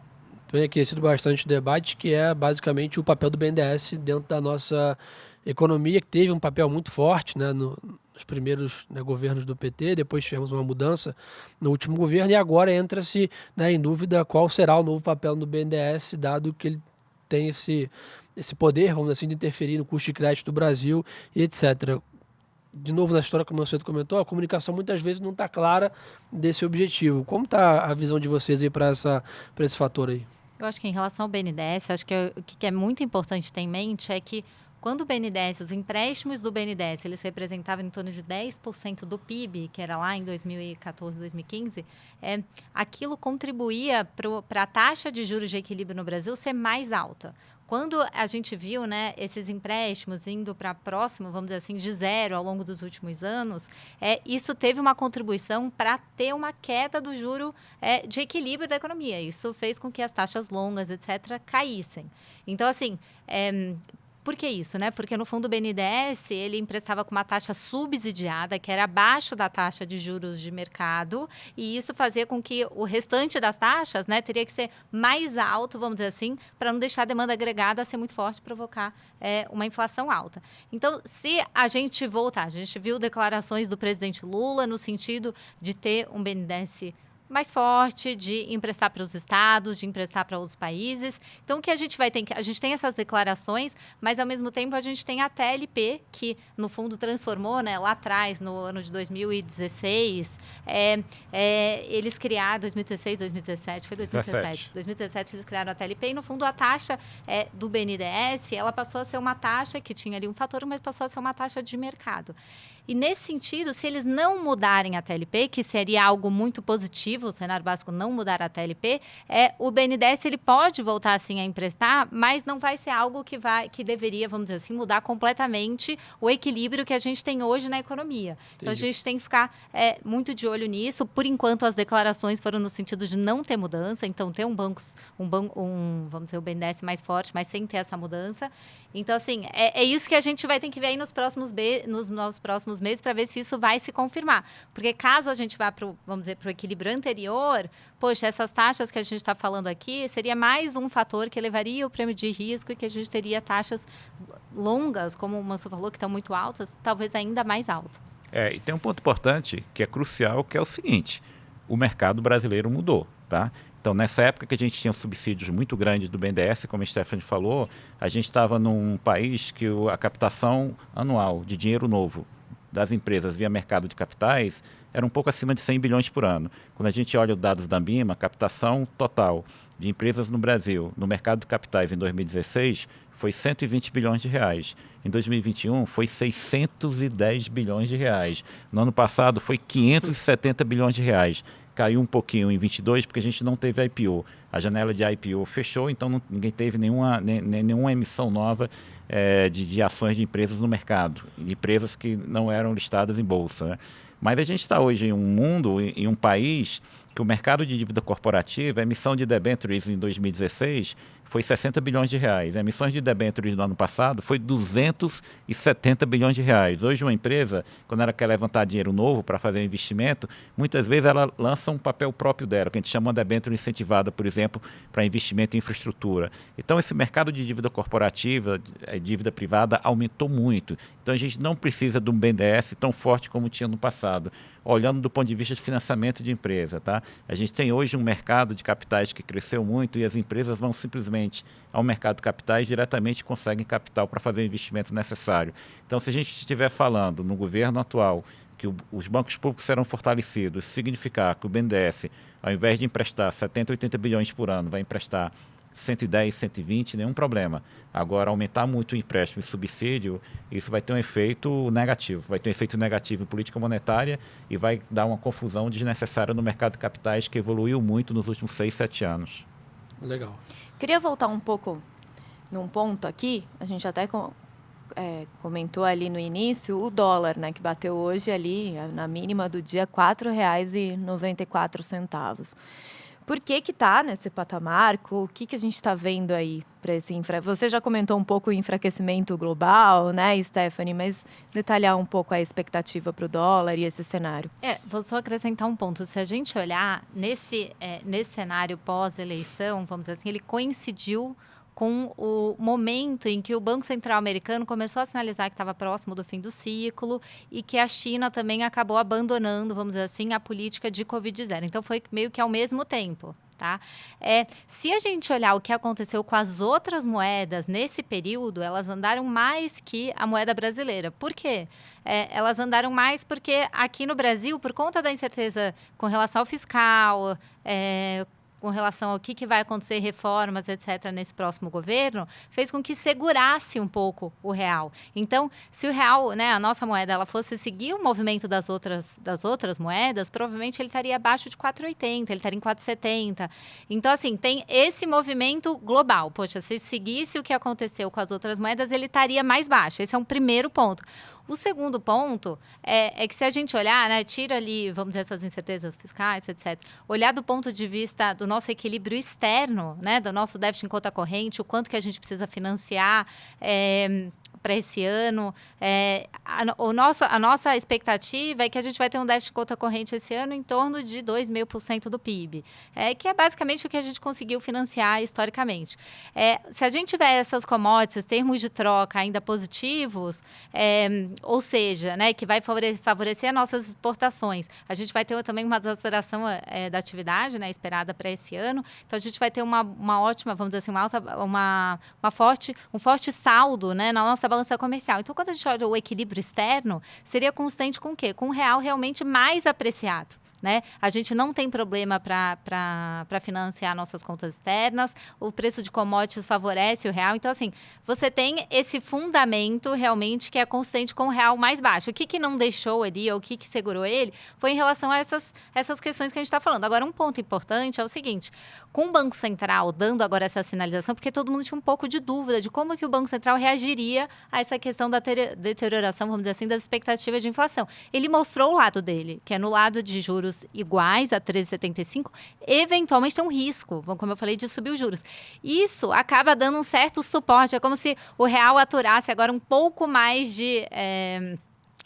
tem aquecido bastante o debate, que é basicamente o papel do BNDES dentro da nossa economia, que teve um papel muito forte né, no, nos primeiros né, governos do PT, depois tivemos uma mudança no último governo, e agora entra-se né, em dúvida qual será o novo papel do BNDES, dado que ele tem esse, esse poder, vamos dizer assim, de interferir no custo de crédito do Brasil e etc de novo na história que o Mancedo comentou, a comunicação muitas vezes não está clara desse objetivo. Como está a visão de vocês aí para esse fator aí? Eu acho que em relação ao BNDES, acho que o que é muito importante ter em mente é que quando o BNDES, os empréstimos do BNDES, eles representavam em torno de 10% do PIB, que era lá em 2014, 2015, é, aquilo contribuía para a taxa de juros de equilíbrio no Brasil ser mais alta. Quando a gente viu né, esses empréstimos indo para próximo, vamos dizer assim, de zero ao longo dos últimos anos, é, isso teve uma contribuição para ter uma queda do juro é, de equilíbrio da economia. Isso fez com que as taxas longas, etc., caíssem. Então, assim, é, por que isso, né? Porque no fundo o BNDES ele emprestava com uma taxa subsidiada, que era abaixo da taxa de juros de mercado, e isso fazia com que o restante das taxas, né, teria que ser mais alto, vamos dizer assim, para não deixar a demanda agregada ser muito forte, provocar é, uma inflação alta. Então, se a gente voltar, a gente viu declarações do presidente Lula no sentido de ter um BNDES mais forte de emprestar para os estados, de emprestar para outros países. Então, o que a gente vai ter? A gente tem essas declarações, mas ao mesmo tempo a gente tem a TLP, que no fundo transformou, né, lá atrás, no ano de 2016, é, é, eles criaram, 2016, 2017, foi 2017. 17. 2017 eles criaram a TLP e no fundo a taxa é, do BNDES, ela passou a ser uma taxa que tinha ali um fator, mas passou a ser uma taxa de mercado. E nesse sentido, se eles não mudarem a TLP, que seria algo muito positivo, o cenário básico não mudar a TLP, é, o BNDES ele pode voltar assim a emprestar, mas não vai ser algo que vai que deveria, vamos dizer assim, mudar completamente o equilíbrio que a gente tem hoje na economia. Entendi. Então a gente tem que ficar é, muito de olho nisso. Por enquanto as declarações foram no sentido de não ter mudança, então ter um banco, um banco, um, vamos dizer, o BNDES mais forte, mas sem ter essa mudança. Então assim é, é isso que a gente vai ter que ver aí nos próximos nos, nos próximos meses para ver se isso vai se confirmar. Porque caso a gente vá para vamos dizer, para o equilíbrio anterior, poxa, essas taxas que a gente está falando aqui seria mais um fator que elevaria o prêmio de risco e que a gente teria taxas longas, como o Manso falou, que estão muito altas, talvez ainda mais altas. É, e tem um ponto importante que é crucial, que é o seguinte: o mercado brasileiro mudou, tá? Então, nessa época que a gente tinha subsídios muito grandes do BNDES, como a Stephanie falou, a gente estava num país que a captação anual de dinheiro novo das empresas via mercado de capitais era um pouco acima de 100 bilhões por ano. Quando a gente olha os dados da BIMA, a captação total de empresas no Brasil, no mercado de capitais em 2016, foi 120 bilhões de reais. Em 2021 foi 610 bilhões de reais. No ano passado foi 570 bilhões de reais. Caiu um pouquinho em 22 porque a gente não teve IPO. A janela de IPO fechou, então não, ninguém teve nenhuma, nem, nenhuma emissão nova é, de, de, ações de empresas no mercado, empresas que não eram listadas em bolsa. Né? Mas a gente está hoje em um mundo, em, em um país que o mercado de dívida corporativa, a emissão de debentures em 2016 foi 60 bilhões de reais. Emissões de debêntures no ano passado foi 270 bilhões de reais. Hoje uma empresa, quando ela quer levantar dinheiro novo para fazer um investimento, muitas vezes ela lança um papel próprio dela, que a gente chama de debênture incentivada, por exemplo, para investimento em infraestrutura. Então esse mercado de dívida corporativa, eh, dívida privada, aumentou muito. Então a gente não precisa de um BNDES tão forte como tinha no passado olhando do ponto de vista de financiamento de empresa. Tá? A gente tem hoje um mercado de capitais que cresceu muito e as empresas vão simplesmente ao mercado de capitais diretamente conseguem capital para fazer o investimento necessário. Então, se a gente estiver falando no governo atual que o, os bancos públicos serão fortalecidos, significar que o BNDES, ao invés de emprestar 70, 80 bilhões por ano, vai emprestar 110, 120, nenhum problema. Agora, aumentar muito o empréstimo e subsídio, isso vai ter um efeito negativo. Vai ter um efeito negativo em política monetária e vai dar uma confusão desnecessária no mercado de capitais que evoluiu muito nos últimos 6, 7 anos. Legal. Queria voltar um pouco num ponto aqui, a gente até é, comentou ali no início, o dólar, né, que bateu hoje ali, na mínima do dia, R$ 4,94. Por que que está nesse patamar? O que, que a gente está vendo aí para esse infra? Você já comentou um pouco o enfraquecimento global, né, Stephanie? Mas detalhar um pouco a expectativa para o dólar e esse cenário. É, vou só acrescentar um ponto. Se a gente olhar nesse, é, nesse cenário pós-eleição, vamos dizer assim, ele coincidiu com o momento em que o Banco Central americano começou a sinalizar que estava próximo do fim do ciclo e que a China também acabou abandonando, vamos dizer assim, a política de Covid-0. Então, foi meio que ao mesmo tempo. Tá? É, se a gente olhar o que aconteceu com as outras moedas nesse período, elas andaram mais que a moeda brasileira. Por quê? É, elas andaram mais porque aqui no Brasil, por conta da incerteza com relação ao fiscal, é, com relação ao que, que vai acontecer, reformas, etc., nesse próximo governo, fez com que segurasse um pouco o real. Então, se o real, né, a nossa moeda, ela fosse seguir o movimento das outras, das outras moedas, provavelmente ele estaria abaixo de 4,80, ele estaria em 4,70. Então, assim, tem esse movimento global. Poxa, se seguisse o que aconteceu com as outras moedas, ele estaria mais baixo. Esse é um primeiro ponto. O segundo ponto é, é, que se a gente olhar, né, tira ali, vamos dizer, essas incertezas fiscais, etc., olhar do ponto de vista do nosso equilíbrio externo, né, do nosso déficit em conta corrente, o quanto que a gente precisa financiar, é, para esse ano. É, a, o nosso, a nossa expectativa é que a gente vai ter um déficit de conta corrente esse ano em torno de 2,5% do PIB, é, que é basicamente o que a gente conseguiu financiar historicamente. É, se a gente tiver essas commodities, termos de troca ainda positivos, é, ou seja, né, que vai favorecer as nossas exportações, a gente vai ter também uma desaceleração é, da atividade né, esperada para esse ano, então a gente vai ter uma, uma ótima, vamos dizer assim, uma, alta, uma, uma forte, um forte saldo né, na nossa balança comercial. Então, quando a gente olha o equilíbrio externo, seria constante com o quê? Com o real realmente mais apreciado. Né? A gente não tem problema para financiar nossas contas externas, o preço de commodities favorece o real. Então, assim, você tem esse fundamento realmente que é consistente com o real mais baixo. O que, que não deixou ali, ou o que, que segurou ele, foi em relação a essas, essas questões que a gente está falando. Agora, um ponto importante é o seguinte: com o Banco Central dando agora essa sinalização, porque todo mundo tinha um pouco de dúvida de como que o Banco Central reagiria a essa questão da deterioração, vamos dizer assim, das expectativas de inflação. Ele mostrou o lado dele, que é no lado de juros juros iguais a 13,75, eventualmente tem um risco, como eu falei, de subir os juros. Isso acaba dando um certo suporte, é como se o real aturasse agora um pouco mais de. É,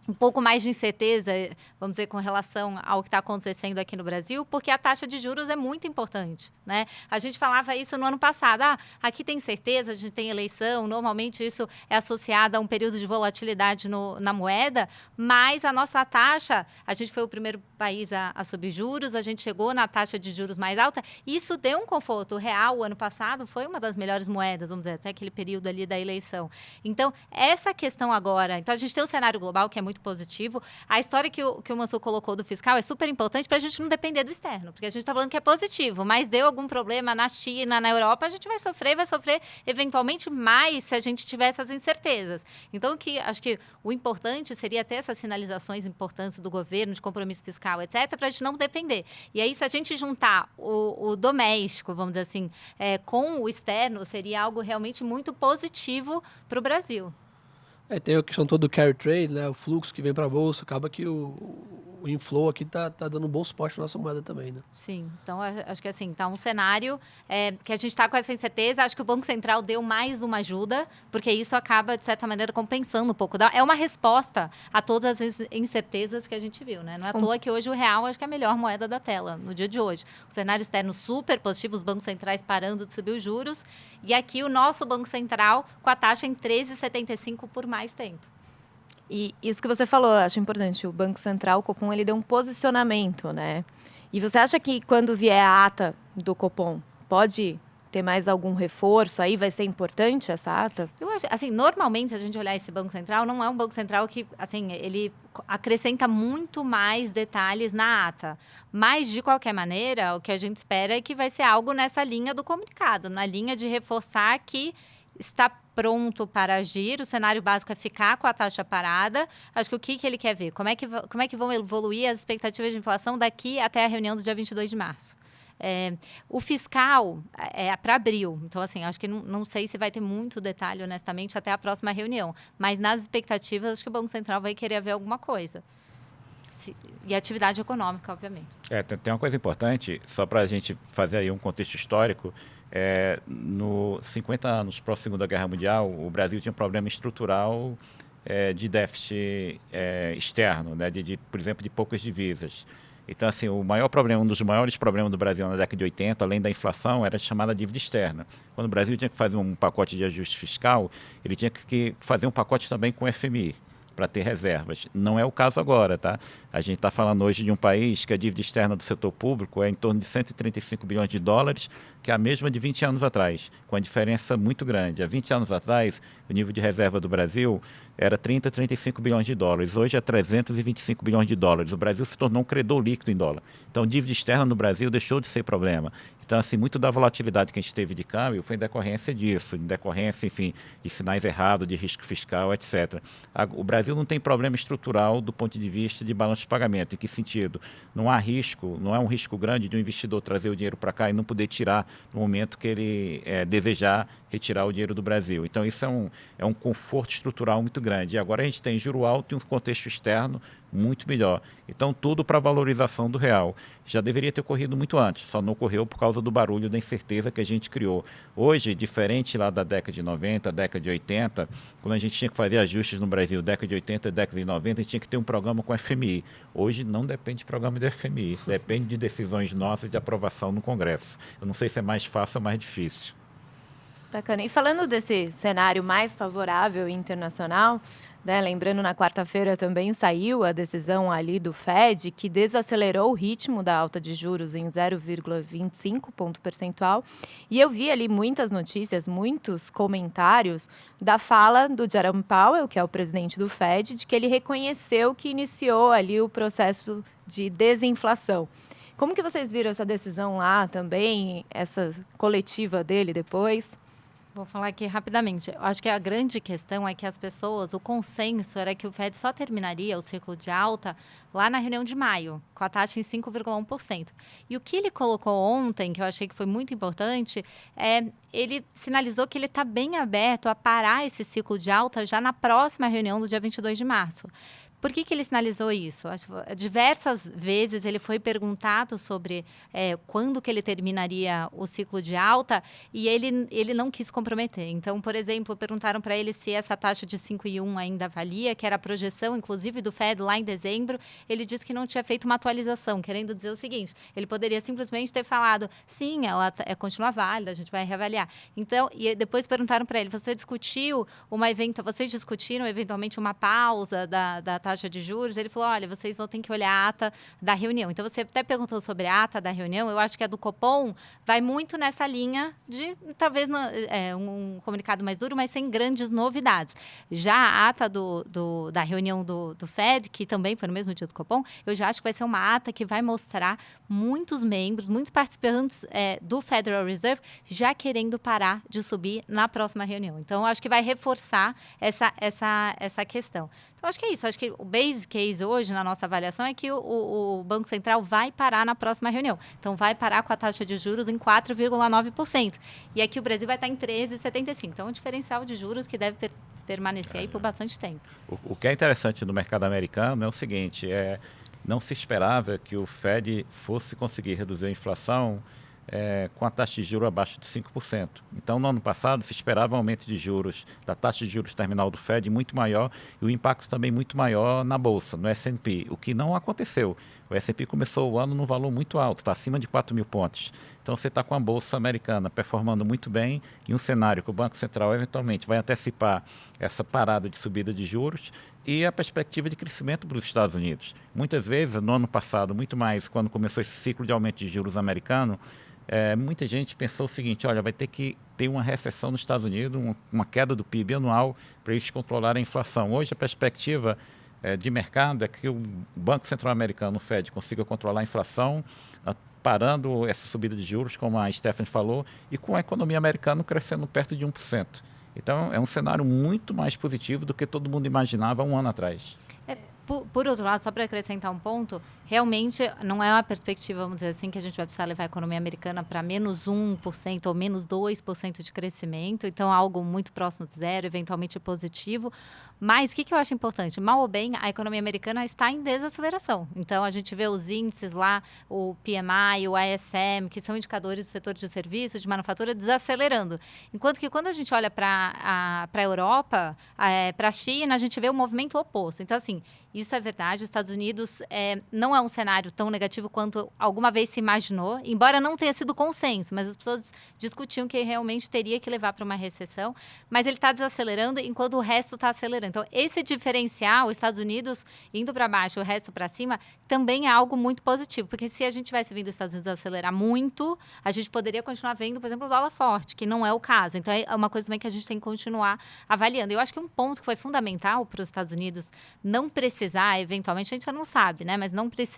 um pouco mais de incerteza, vamos dizer, com relação ao que está acontecendo aqui no Brasil, porque a taxa de juros é muito importante. Né? A gente falava isso no ano passado. Ah, aqui tem certeza, a gente tem eleição, normalmente isso é associado a um período de volatilidade no, na moeda, mas a nossa taxa, a gente foi o primeiro país a, a subir juros, a gente chegou na taxa de juros mais alta, isso deu um conforto. O real, o ano passado, foi uma das melhores moedas, vamos dizer, até aquele período ali da eleição. Então, essa questão agora, então a gente tem um cenário global que é muito muito positivo. A história que o, que o Mansur colocou do fiscal é super importante para a gente não depender do externo, porque a gente está falando que é positivo, mas deu algum problema na China, na Europa, a gente vai sofrer, vai sofrer eventualmente mais se a gente tiver essas incertezas. Então, que acho que o importante seria ter essas sinalizações importantes do governo, de compromisso fiscal, etc., para a gente não depender. E aí, se a gente juntar o, o doméstico, vamos dizer assim, é, com o externo, seria algo realmente muito positivo para o Brasil. É, tem a questão toda do carry trade, né? O fluxo que vem para a bolsa, acaba que o, o inflow aqui está tá dando um bom suporte à nossa moeda também, né? Sim, então acho que assim, tá um cenário é, que a gente está com essa incerteza. Acho que o Banco Central deu mais uma ajuda, porque isso acaba, de certa maneira, compensando um pouco. É uma resposta a todas as incertezas que a gente viu, né? Não é à toa que hoje o real acho que é a melhor moeda da tela, no dia de hoje. O cenário externo super positivo, os bancos centrais parando de subir os juros, e aqui o nosso Banco Central com a taxa em 13,75 por mais tempo. E isso que você falou, acho importante. O Banco Central, o Copom, ele deu um posicionamento, né? E você acha que quando vier a ata do Copom, pode ter mais algum reforço aí? Vai ser importante essa ata? Eu acho, assim, normalmente, se a gente olhar esse Banco Central, não é um Banco Central que, assim, ele acrescenta muito mais detalhes na ata. Mas, de qualquer maneira, o que a gente espera é que vai ser algo nessa linha do comunicado, na linha de reforçar que está pronto para agir, o cenário básico é ficar com a taxa parada. Acho que o que, que ele quer ver? Como é que, como é que vão evoluir as expectativas de inflação daqui até a reunião do dia 22 de março? É, o fiscal é, é para abril, então assim, acho que não, não, sei se vai ter muito detalhe, honestamente, até a próxima reunião. Mas nas expectativas, acho que o Banco Central vai querer ver alguma coisa. Se, e atividade econômica, obviamente. É, tem, tem uma coisa importante, só para a gente fazer aí um contexto histórico. É, no 50 anos pós Segunda Guerra Mundial, o Brasil tinha um problema estrutural é, de déficit é, externo, né, de, de, por exemplo, de poucas divisas. Então, assim, o maior problema, um dos maiores problemas do Brasil na década de 80, além da inflação, era a chamada dívida externa. Quando o Brasil tinha que fazer um pacote de ajuste fiscal, ele tinha que fazer um pacote também com o FMI para ter reservas. Não é o caso agora, tá? A gente está falando hoje de um país que a dívida externa do setor público é em torno de 135 bilhões de dólares, que é a mesma de 20 anos atrás, com a diferença muito grande. Há 20 anos atrás, o nível de reserva do Brasil era 30, 35 bilhões de dólares. Hoje é 325 bilhões de dólares. O Brasil se tornou um credor líquido em dólar. Então, dívida externa no Brasil deixou de ser problema. Então, assim, muito da volatilidade que a gente teve de câmbio foi em decorrência disso, em decorrência, enfim, de sinais errados, de risco fiscal, etc. O Brasil não tem problema estrutural do ponto de vista de balanço de pagamento. Em que sentido? Não há risco, não é um risco grande de um investidor trazer o dinheiro para cá e não poder tirar no momento que ele é, desejar retirar o dinheiro do Brasil. Então, isso é um, é um conforto estrutural muito grande. E agora a gente tem juro alto e um contexto externo muito melhor. Então, tudo para valorização do real. Já deveria ter ocorrido muito antes, só não ocorreu por causa do barulho da incerteza que a gente criou. Hoje, diferente lá da década de 90, década de 80, quando a gente tinha que fazer ajustes no Brasil, década de 80 década de 90, a gente tinha que ter um programa com FMI. Hoje não depende de programa de FMI, depende de decisões nossas de aprovação no Congresso. Eu não sei se é mais fácil ou mais difícil. Bacana. E falando desse cenário mais favorável internacional, né, lembrando, na quarta-feira também saiu a decisão ali do Fed, que desacelerou o ritmo da alta de juros em 0,25 ponto percentual. E eu vi ali muitas notícias, muitos comentários da fala do Jerome Powell, que é o presidente do Fed, de que ele reconheceu que iniciou ali o processo de desinflação. Como que vocês viram essa decisão lá também, essa coletiva dele depois? Vou falar aqui rapidamente. Eu acho que a grande questão é que as pessoas, o consenso era que o Fed só terminaria o ciclo de alta lá na reunião de maio, com a taxa em 5,1%. E o que ele colocou ontem, que eu achei que foi muito importante, é ele sinalizou que ele está bem aberto a parar esse ciclo de alta já na próxima reunião do dia 22 de março. Por que, que ele sinalizou isso? Diversas vezes ele foi perguntado sobre é, quando que ele terminaria o ciclo de alta e ele, ele não quis comprometer. Então, por exemplo, perguntaram para ele se essa taxa de 5,1 ainda valia, que era a projeção, inclusive, do Fed lá em dezembro. Ele disse que não tinha feito uma atualização, querendo dizer o seguinte, ele poderia simplesmente ter falado, sim, ela é, continua válida, a gente vai reavaliar. Então, e depois perguntaram para ele, você discutiu uma evento, vocês discutiram eventualmente uma pausa da, da taxa de juros, ele falou: olha, vocês vão ter que olhar a ata da reunião. Então, você até perguntou sobre a ata da reunião, eu acho que a do Copom vai muito nessa linha de talvez é, um comunicado mais duro, mas sem grandes novidades. Já a ata do, do, da reunião do, do Fed, que também foi no mesmo dia do Copom, eu já acho que vai ser uma ata que vai mostrar muitos membros, muitos participantes é, do Federal Reserve já querendo parar de subir na próxima reunião. Então, acho que vai reforçar essa, essa, essa questão. Então, acho que é isso. Acho que o base case hoje, na nossa avaliação, é que o, o, Banco Central vai parar na próxima reunião. Então, vai parar com a taxa de juros em 4,9%. E aqui o Brasil vai estar em 13,75%. Então, um diferencial de juros que deve per permanecer aí por bastante tempo. O, o que é interessante no mercado americano é o seguinte, é não se esperava que o Fed fosse conseguir reduzir a inflação é, com a taxa de juros abaixo de 5%. Então, no ano passado, se esperava um aumento de juros, da taxa de juros terminal do Fed muito maior e o impacto também muito maior na Bolsa, no S&P, o que não aconteceu. O S&P começou o ano num valor muito alto, está acima de 4 mil pontos. Então, você está com a Bolsa americana performando muito bem em um cenário que o Banco Central eventualmente vai antecipar essa parada de subida de juros e a perspectiva de crescimento para os Estados Unidos. Muitas vezes, no ano passado, muito mais quando começou esse ciclo de aumento de juros americano, é, muita gente pensou o seguinte: olha, vai ter que ter uma recessão nos Estados Unidos, uma, queda do PIB anual para eles controlarem a inflação. Hoje, a perspectiva é, de mercado é que o Banco Central Americano, o Fed, consiga controlar a inflação, parando essa subida de juros, como a Stephanie falou, e com a economia americana crescendo perto de 1%. Então, é um cenário muito mais positivo do que todo mundo imaginava um ano atrás. É, por, por, outro lado, só para acrescentar um ponto, realmente não é uma perspectiva, vamos dizer assim, que a gente vai precisar levar a economia americana para menos 1% ou menos 2% de crescimento, então algo muito próximo de zero, eventualmente positivo. Mas o que, que eu acho importante? Mal ou bem, a economia americana está em desaceleração. Então, a gente vê os índices lá, o PMI, o ISM, que são indicadores do setor de serviços, de manufatura, desacelerando. Enquanto que quando a gente olha para a Europa, é, para a China, a gente vê o movimento oposto. Então, assim, isso é verdade. Os Estados Unidos é, não é um cenário tão negativo quanto alguma vez se imaginou, embora não tenha sido consenso, mas as pessoas discutiam que realmente teria que levar para uma recessão. Mas ele está desacelerando enquanto o resto está acelerando. Então, esse diferencial, os Estados Unidos indo para baixo, o resto para cima, também é algo muito positivo, porque se a gente tivesse vindo os Estados Unidos acelerar muito, a gente poderia continuar vendo, por exemplo, o dólar forte, que não é o caso. Então, é uma coisa também que a gente tem que continuar avaliando. Eu acho que um ponto que foi fundamental para os Estados Unidos não precisar, eventualmente, a gente não sabe, né, mas não precisar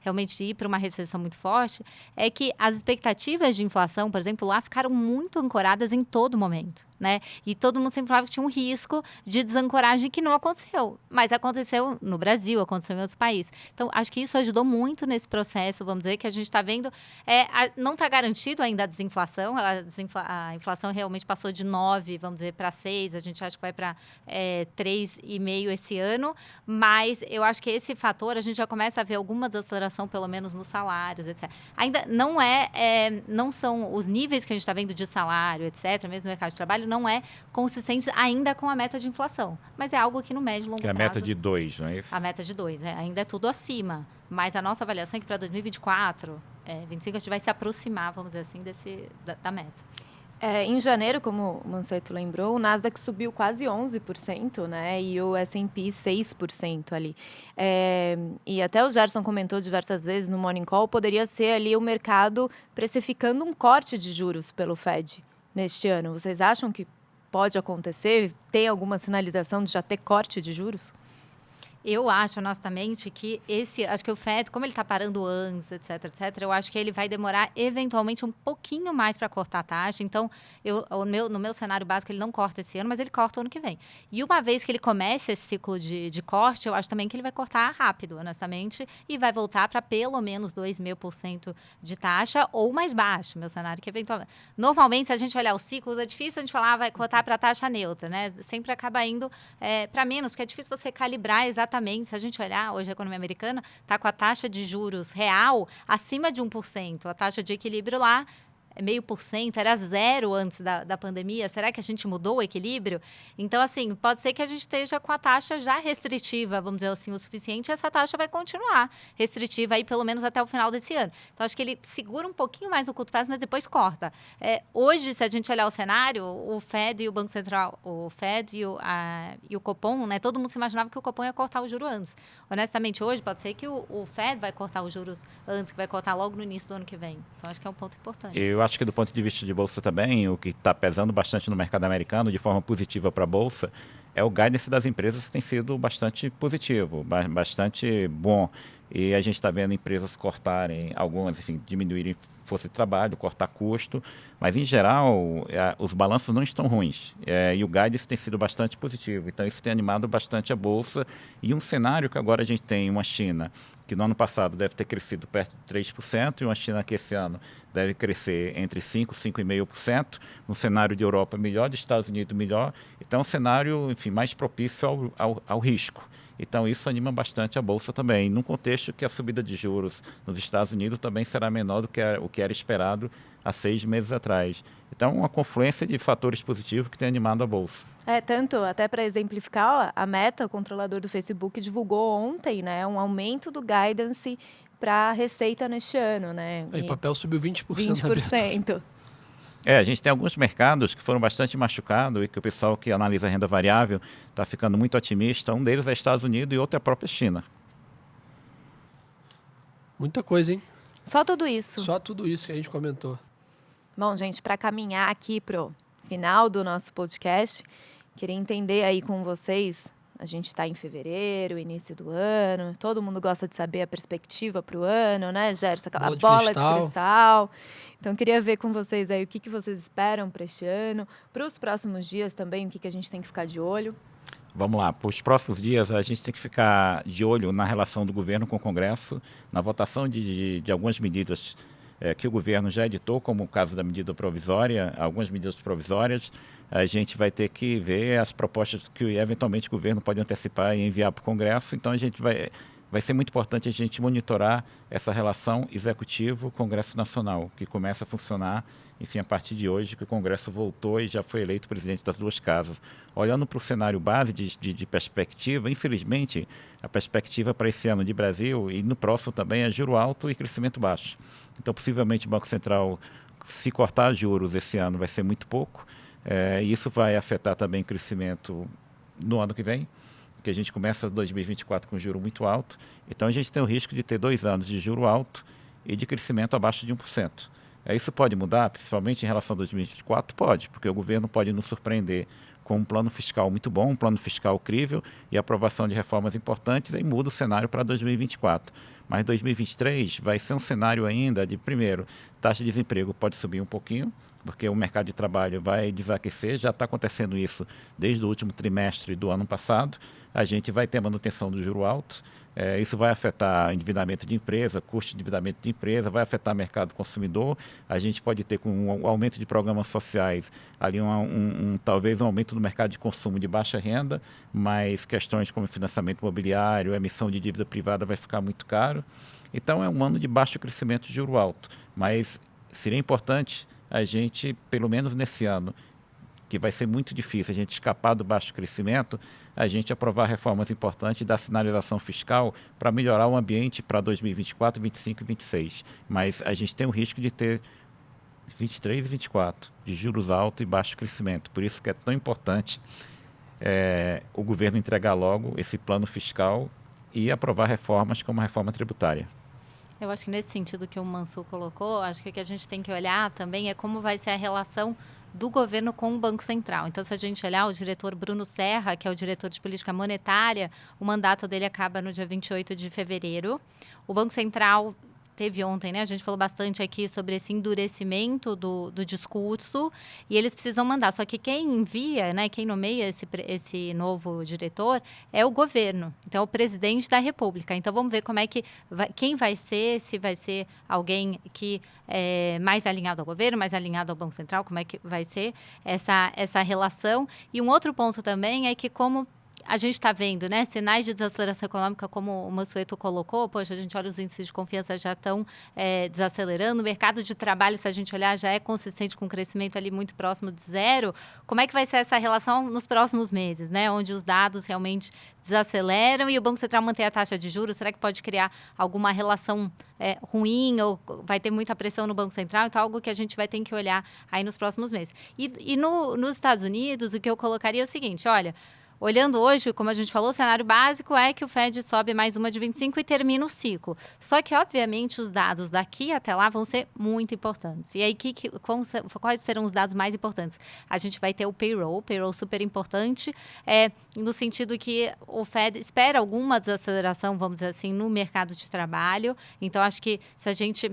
realmente ir para uma recessão muito forte, é que as expectativas de inflação, por exemplo, lá ficaram muito ancoradas em todo momento né? E todo mundo sempre falava que tinha um risco de desancoragem que não aconteceu. Mas aconteceu no Brasil, aconteceu em outros países. Então, acho que isso ajudou muito nesse processo, vamos dizer, que a gente está vendo. É, a, não está garantido ainda a desinflação. A, desinfla, a, inflação realmente passou de 9, vamos dizer, para 6. A gente acha que vai para é, 3,5 esse ano. Mas eu acho que esse fator, a gente já começa a ver alguma desaceleração, pelo menos nos salários, etc. Ainda não é, é não são os níveis que a gente está vendo de salário, etc., mesmo no mercado de trabalho, não é consistente ainda com a meta de inflação. Mas é algo que no médio e longo que prazo... é a meta de 2, não é isso? A meta de 2, é, ainda é tudo acima. Mas a nossa avaliação é que para 2024, é, 25, a gente vai se aproximar, vamos dizer assim, desse, da, da meta. É, em janeiro, como o Manceto lembrou, o Nasdaq subiu quase 11%, né? E o S&P 6% ali. É, e até o Gerson comentou diversas vezes no Morning Call, poderia ser ali o mercado precificando um corte de juros pelo Fed neste ano. Vocês acham que pode acontecer? Tem alguma sinalização de já ter corte de juros? Eu acho, honestamente, que esse. Acho que o FED, como ele está parando antes, etc, etc, eu acho que ele vai demorar eventualmente um pouquinho mais para cortar a taxa. Então, eu, meu, no meu cenário básico, ele não corta esse ano, mas ele corta o ano que vem. E uma vez que ele começa esse ciclo de, de corte, eu acho também que ele vai cortar rápido, honestamente, e vai voltar para pelo menos 2,5% de taxa ou mais baixo, meu cenário, que eventualmente. Normalmente, se a gente olhar os ciclos, é difícil a gente falar, ah, vai cortar para taxa neutra, né? Sempre acaba indo é, para menos, porque é difícil você calibrar exatamente exatamente, se a gente olhar, hoje a economia americana está com a taxa de juros real acima de 1%. A taxa de equilíbrio lá meio por cento, era zero antes da, da pandemia. Será que a gente mudou o equilíbrio? Então, assim, pode ser que a gente esteja com a taxa já restritiva, vamos dizer assim, o suficiente, e essa taxa vai continuar restritiva aí pelo menos até o final desse ano. Então, acho que ele segura um pouquinho mais no curto prazo, mas depois corta. É, hoje, se a gente olhar o cenário, o Fed e o Banco Central, o Fed e o, a, e o Copom, né, todo mundo se imaginava que o Copom ia cortar o juro antes. Honestamente, hoje pode ser que o, o Fed vai cortar os juros antes, que vai cortar logo no início do ano que vem. Então, acho que é um ponto importante. Eu acho que do ponto de vista de bolsa também, o que está pesando bastante no mercado americano de forma positiva para a bolsa é o guidance das empresas que tem sido bastante positivo, bastante bom. E a gente está vendo empresas cortarem, algumas, enfim, diminuírem força de trabalho, cortar custo, mas em geral é, os balanços não estão ruins é, e o guidance tem sido bastante positivo. Então isso tem animado bastante a bolsa e um cenário que agora a gente tem uma China que no ano passado deve ter crescido perto de 3%, e uma China que esse ano deve crescer entre 5% e 5,5%, no cenário de Europa melhor, de Estados Unidos melhor, então é um cenário enfim, mais propício ao, ao, ao risco. Então isso anima bastante a bolsa também, num contexto que a subida de juros nos Estados Unidos também será menor do que o que era esperado há seis meses atrás. Então, uma confluência de fatores positivos que tem animado a bolsa. É, tanto, até para exemplificar, a Meta, o controlador do Facebook, divulgou ontem né, um aumento do guidance para a receita neste ano. Né? E o papel subiu 20%. 20%. É, a gente tem alguns mercados que foram bastante machucados e que o pessoal que analisa a renda variável está ficando muito otimista. Um deles é Estados Unidos e outro é a própria China. Muita coisa, hein? Só tudo isso. Só tudo isso que a gente comentou. Bom, gente, para caminhar aqui pro final do nosso podcast, queria entender aí com vocês. A gente está em fevereiro, início do ano, todo mundo gosta de saber a perspectiva para o ano, né, Gerson? A bola, bola de, de cristal. Então, queria ver com vocês aí o que, que vocês esperam para este ano, para os próximos dias também, o que, que a gente tem que ficar de olho. Vamos lá, para os próximos dias a gente tem que ficar de olho na relação do governo com o Congresso, na votação de, de, de algumas medidas é, que o governo já editou, como o caso da medida provisória, algumas medidas provisórias, a gente vai ter que ver as propostas que eventualmente o governo pode antecipar e enviar para o Congresso. Então a gente vai vai ser muito importante a gente monitorar essa relação executivo-Congresso Nacional, que começa a funcionar, enfim, a partir de hoje, que o Congresso voltou e já foi eleito presidente das duas casas. Olhando para o cenário base de, de, de, perspectiva, infelizmente, a perspectiva para esse ano de Brasil e no próximo também é juro alto e crescimento baixo. Então, possivelmente, o Banco Central, se cortar juros esse ano, vai ser muito pouco. É, isso vai afetar também o crescimento no ano que vem, que a gente começa 2024 com juro muito alto. Então, a gente tem o risco de ter dois anos de juro alto e de crescimento abaixo de 1%. É, isso pode mudar, principalmente em relação a 2024? Pode, porque o governo pode nos surpreender com um plano fiscal muito bom, um plano fiscal crível e aprovação de reformas importantes, aí muda o cenário para 2024. Mas 2023 vai ser um cenário ainda de, primeiro, taxa de desemprego pode subir um pouquinho, porque o mercado de trabalho vai desaquecer, já está acontecendo isso desde o último trimestre do ano passado. A gente vai ter manutenção do juro alto, é, isso vai afetar endividamento de empresa, custo de endividamento de empresa, vai afetar mercado consumidor. A gente pode ter com o um aumento de programas sociais ali um, um, um, talvez um aumento do mercado de consumo de baixa renda, mas questões como financiamento imobiliário, emissão de dívida privada vai ficar muito caro. Então é um ano de baixo crescimento de juro alto, mas seria importante a gente, pelo menos nesse ano, que vai ser muito difícil a gente escapar do baixo crescimento, a gente aprovar reformas importantes da sinalização fiscal para melhorar o ambiente para 2024, 2025 e 2026. Mas a gente tem o risco de ter 23 e 24 de juros altos e baixo crescimento. Por isso que é tão importante é, o governo entregar logo esse plano fiscal e aprovar reformas como a reforma tributária. Eu acho que nesse sentido que o Mansur colocou, acho que o que a gente tem que olhar também é como vai ser a relação do governo com o Banco Central. Então, se a gente olhar o diretor Bruno Serra, que é o diretor de política monetária, o mandato dele acaba no dia 28 de fevereiro. O Banco Central teve ontem, né? A gente falou bastante aqui sobre esse endurecimento do, do discurso e eles precisam mandar. Só que quem envia, né? Quem nomeia esse, esse novo diretor é o governo. Então, é o presidente da República. Então, vamos ver como é que vai, quem vai ser, se vai ser alguém que é mais alinhado ao governo, mais alinhado ao Banco Central, como é que vai ser essa, essa relação. E um outro ponto também é que como a gente está vendo, né, sinais de desaceleração econômica, como o Mansueto colocou, poxa, a gente olha os índices de confiança já estão é, desacelerando, o mercado de trabalho, se a gente olhar, já é consistente com um crescimento ali muito próximo de zero. Como é que vai ser essa relação nos próximos meses, né, onde os dados realmente desaceleram e o Banco Central mantém a taxa de juros? Será que pode criar alguma relação é, ruim ou vai ter muita pressão no Banco Central? Então, algo que a gente vai ter que olhar aí nos próximos meses. E, e no, nos Estados Unidos, o que eu colocaria é o seguinte, olha... Olhando hoje, como a gente falou, o cenário básico é que o Fed sobe mais uma de 25 e termina o ciclo. Só que, obviamente, os dados daqui até lá vão ser muito importantes. E aí, que, que, quais serão os dados mais importantes? A gente vai ter o payroll, payroll super importante, é, no sentido que o Fed espera alguma desaceleração, vamos dizer assim, no mercado de trabalho. Então, acho que se a gente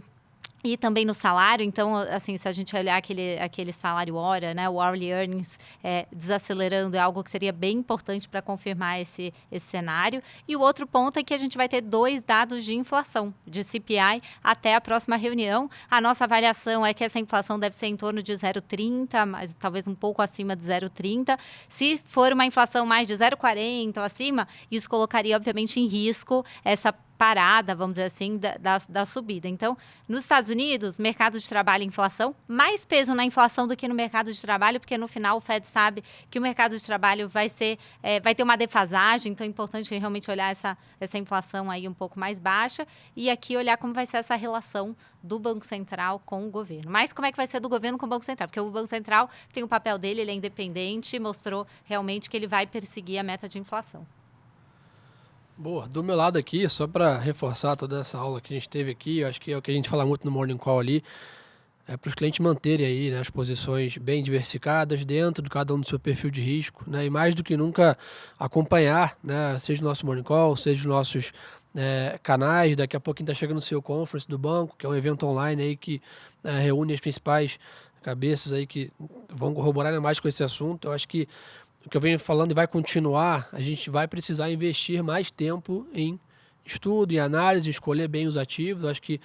e também no salário. Então, assim, se a gente olhar aquele, aquele salário hora, né, o hourly earnings é, desacelerando é algo que seria bem importante para confirmar esse, esse cenário. E o outro ponto é que a gente vai ter dois dados de inflação, de CPI, até a próxima reunião. A nossa avaliação é que essa inflação deve ser em torno de 0,30, mas talvez um pouco acima de 0,30. Se for uma inflação mais de 0,40 ou acima, isso colocaria, obviamente, em risco essa parada, vamos dizer assim, da, da, da, subida. Então, nos Estados Unidos, mercado de trabalho e inflação, mais peso na inflação do que no mercado de trabalho, porque no final o Fed sabe que o mercado de trabalho vai ser, é, vai ter uma defasagem, então é importante realmente olhar essa, essa inflação aí um pouco mais baixa e aqui olhar como vai ser essa relação do Banco Central com o governo. Mas como é que vai ser do governo com o Banco Central? Porque o Banco Central tem o papel dele, ele é independente, mostrou realmente que ele vai perseguir a meta de inflação. Boa. Do meu lado aqui, só para reforçar toda essa aula que a gente teve aqui, eu acho que é o que a gente fala muito no Morning Call ali, é para os clientes manterem aí né, as posições bem diversificadas dentro de cada um do seu perfil de risco, né, e mais do que nunca acompanhar, né, seja o nosso Morning Call, seja os nossos é, canais. Daqui a pouquinho está chegando o seu conference do banco, que é um evento online aí que é, reúne as principais cabeças aí que vão corroborar mais com esse assunto. Eu acho que o que eu venho falando e vai continuar, a gente vai precisar investir mais tempo em estudo, em análise, escolher bem os ativos. Eu acho que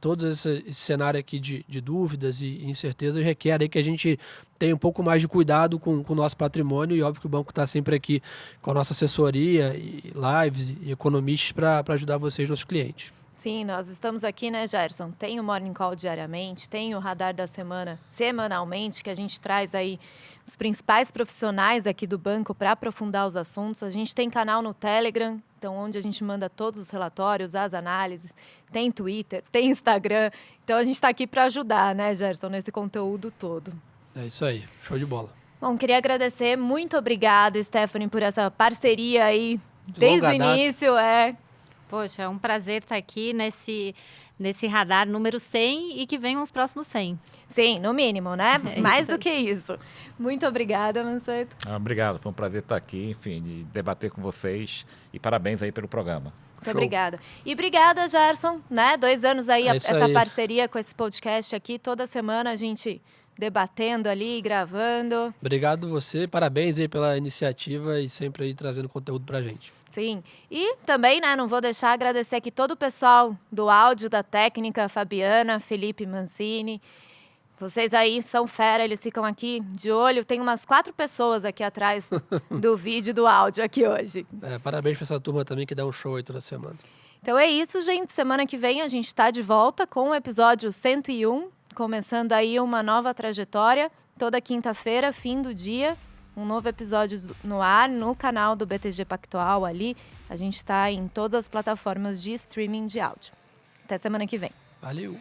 todo esse, esse cenário aqui de, de, dúvidas e incertezas requer que a gente tenha um pouco mais de cuidado com, com o nosso patrimônio e óbvio que o banco está sempre aqui com a nossa assessoria e lives e economistas para ajudar vocês, nossos clientes. Sim, nós estamos aqui, né, Gerson? Tem o Morning Call diariamente, tem o Radar da Semana semanalmente, que a gente traz aí os principais profissionais aqui do banco para aprofundar os assuntos. A gente tem canal no Telegram, então onde a gente manda todos os relatórios, as análises, tem Twitter, tem Instagram. Então a gente está aqui para ajudar, né, Gerson, nesse conteúdo todo. É isso aí, show de bola. Bom, queria agradecer, muito obrigada, Stephanie, por essa parceria aí desde o início, é Poxa, é um prazer estar aqui nesse, nesse radar número 100 e que venham os próximos 100. Sim, no mínimo, né? É Mais do que isso. Muito obrigada, Manceto. Ah, obrigado, foi um prazer estar aqui, enfim, de debater com vocês e parabéns aí pelo programa. Muito Show. obrigada. E obrigada, Gerson, né? Dois anos aí, é essa aí. parceria com esse podcast aqui. Toda semana a gente debatendo ali, gravando. Obrigado você, parabéns aí pela iniciativa e sempre aí trazendo conteúdo pra gente. Sim. E também, né, não vou deixar agradecer aqui todo o pessoal do áudio, da técnica, Fabiana, Felipe Mancini. Vocês aí são fera, eles ficam aqui de olho. Tem umas quatro pessoas aqui atrás do vídeo do áudio aqui hoje. É, parabéns para essa turma também que dá um show aí toda semana. Então é isso, gente. Semana que vem a gente está de volta com o episódio 101, começando aí uma nova trajetória. Toda quinta-feira, fim do dia um novo episódio no ar, no canal do BTG Pactual ali. A gente está em todas as plataformas de streaming de áudio. Até semana que vem. Valeu!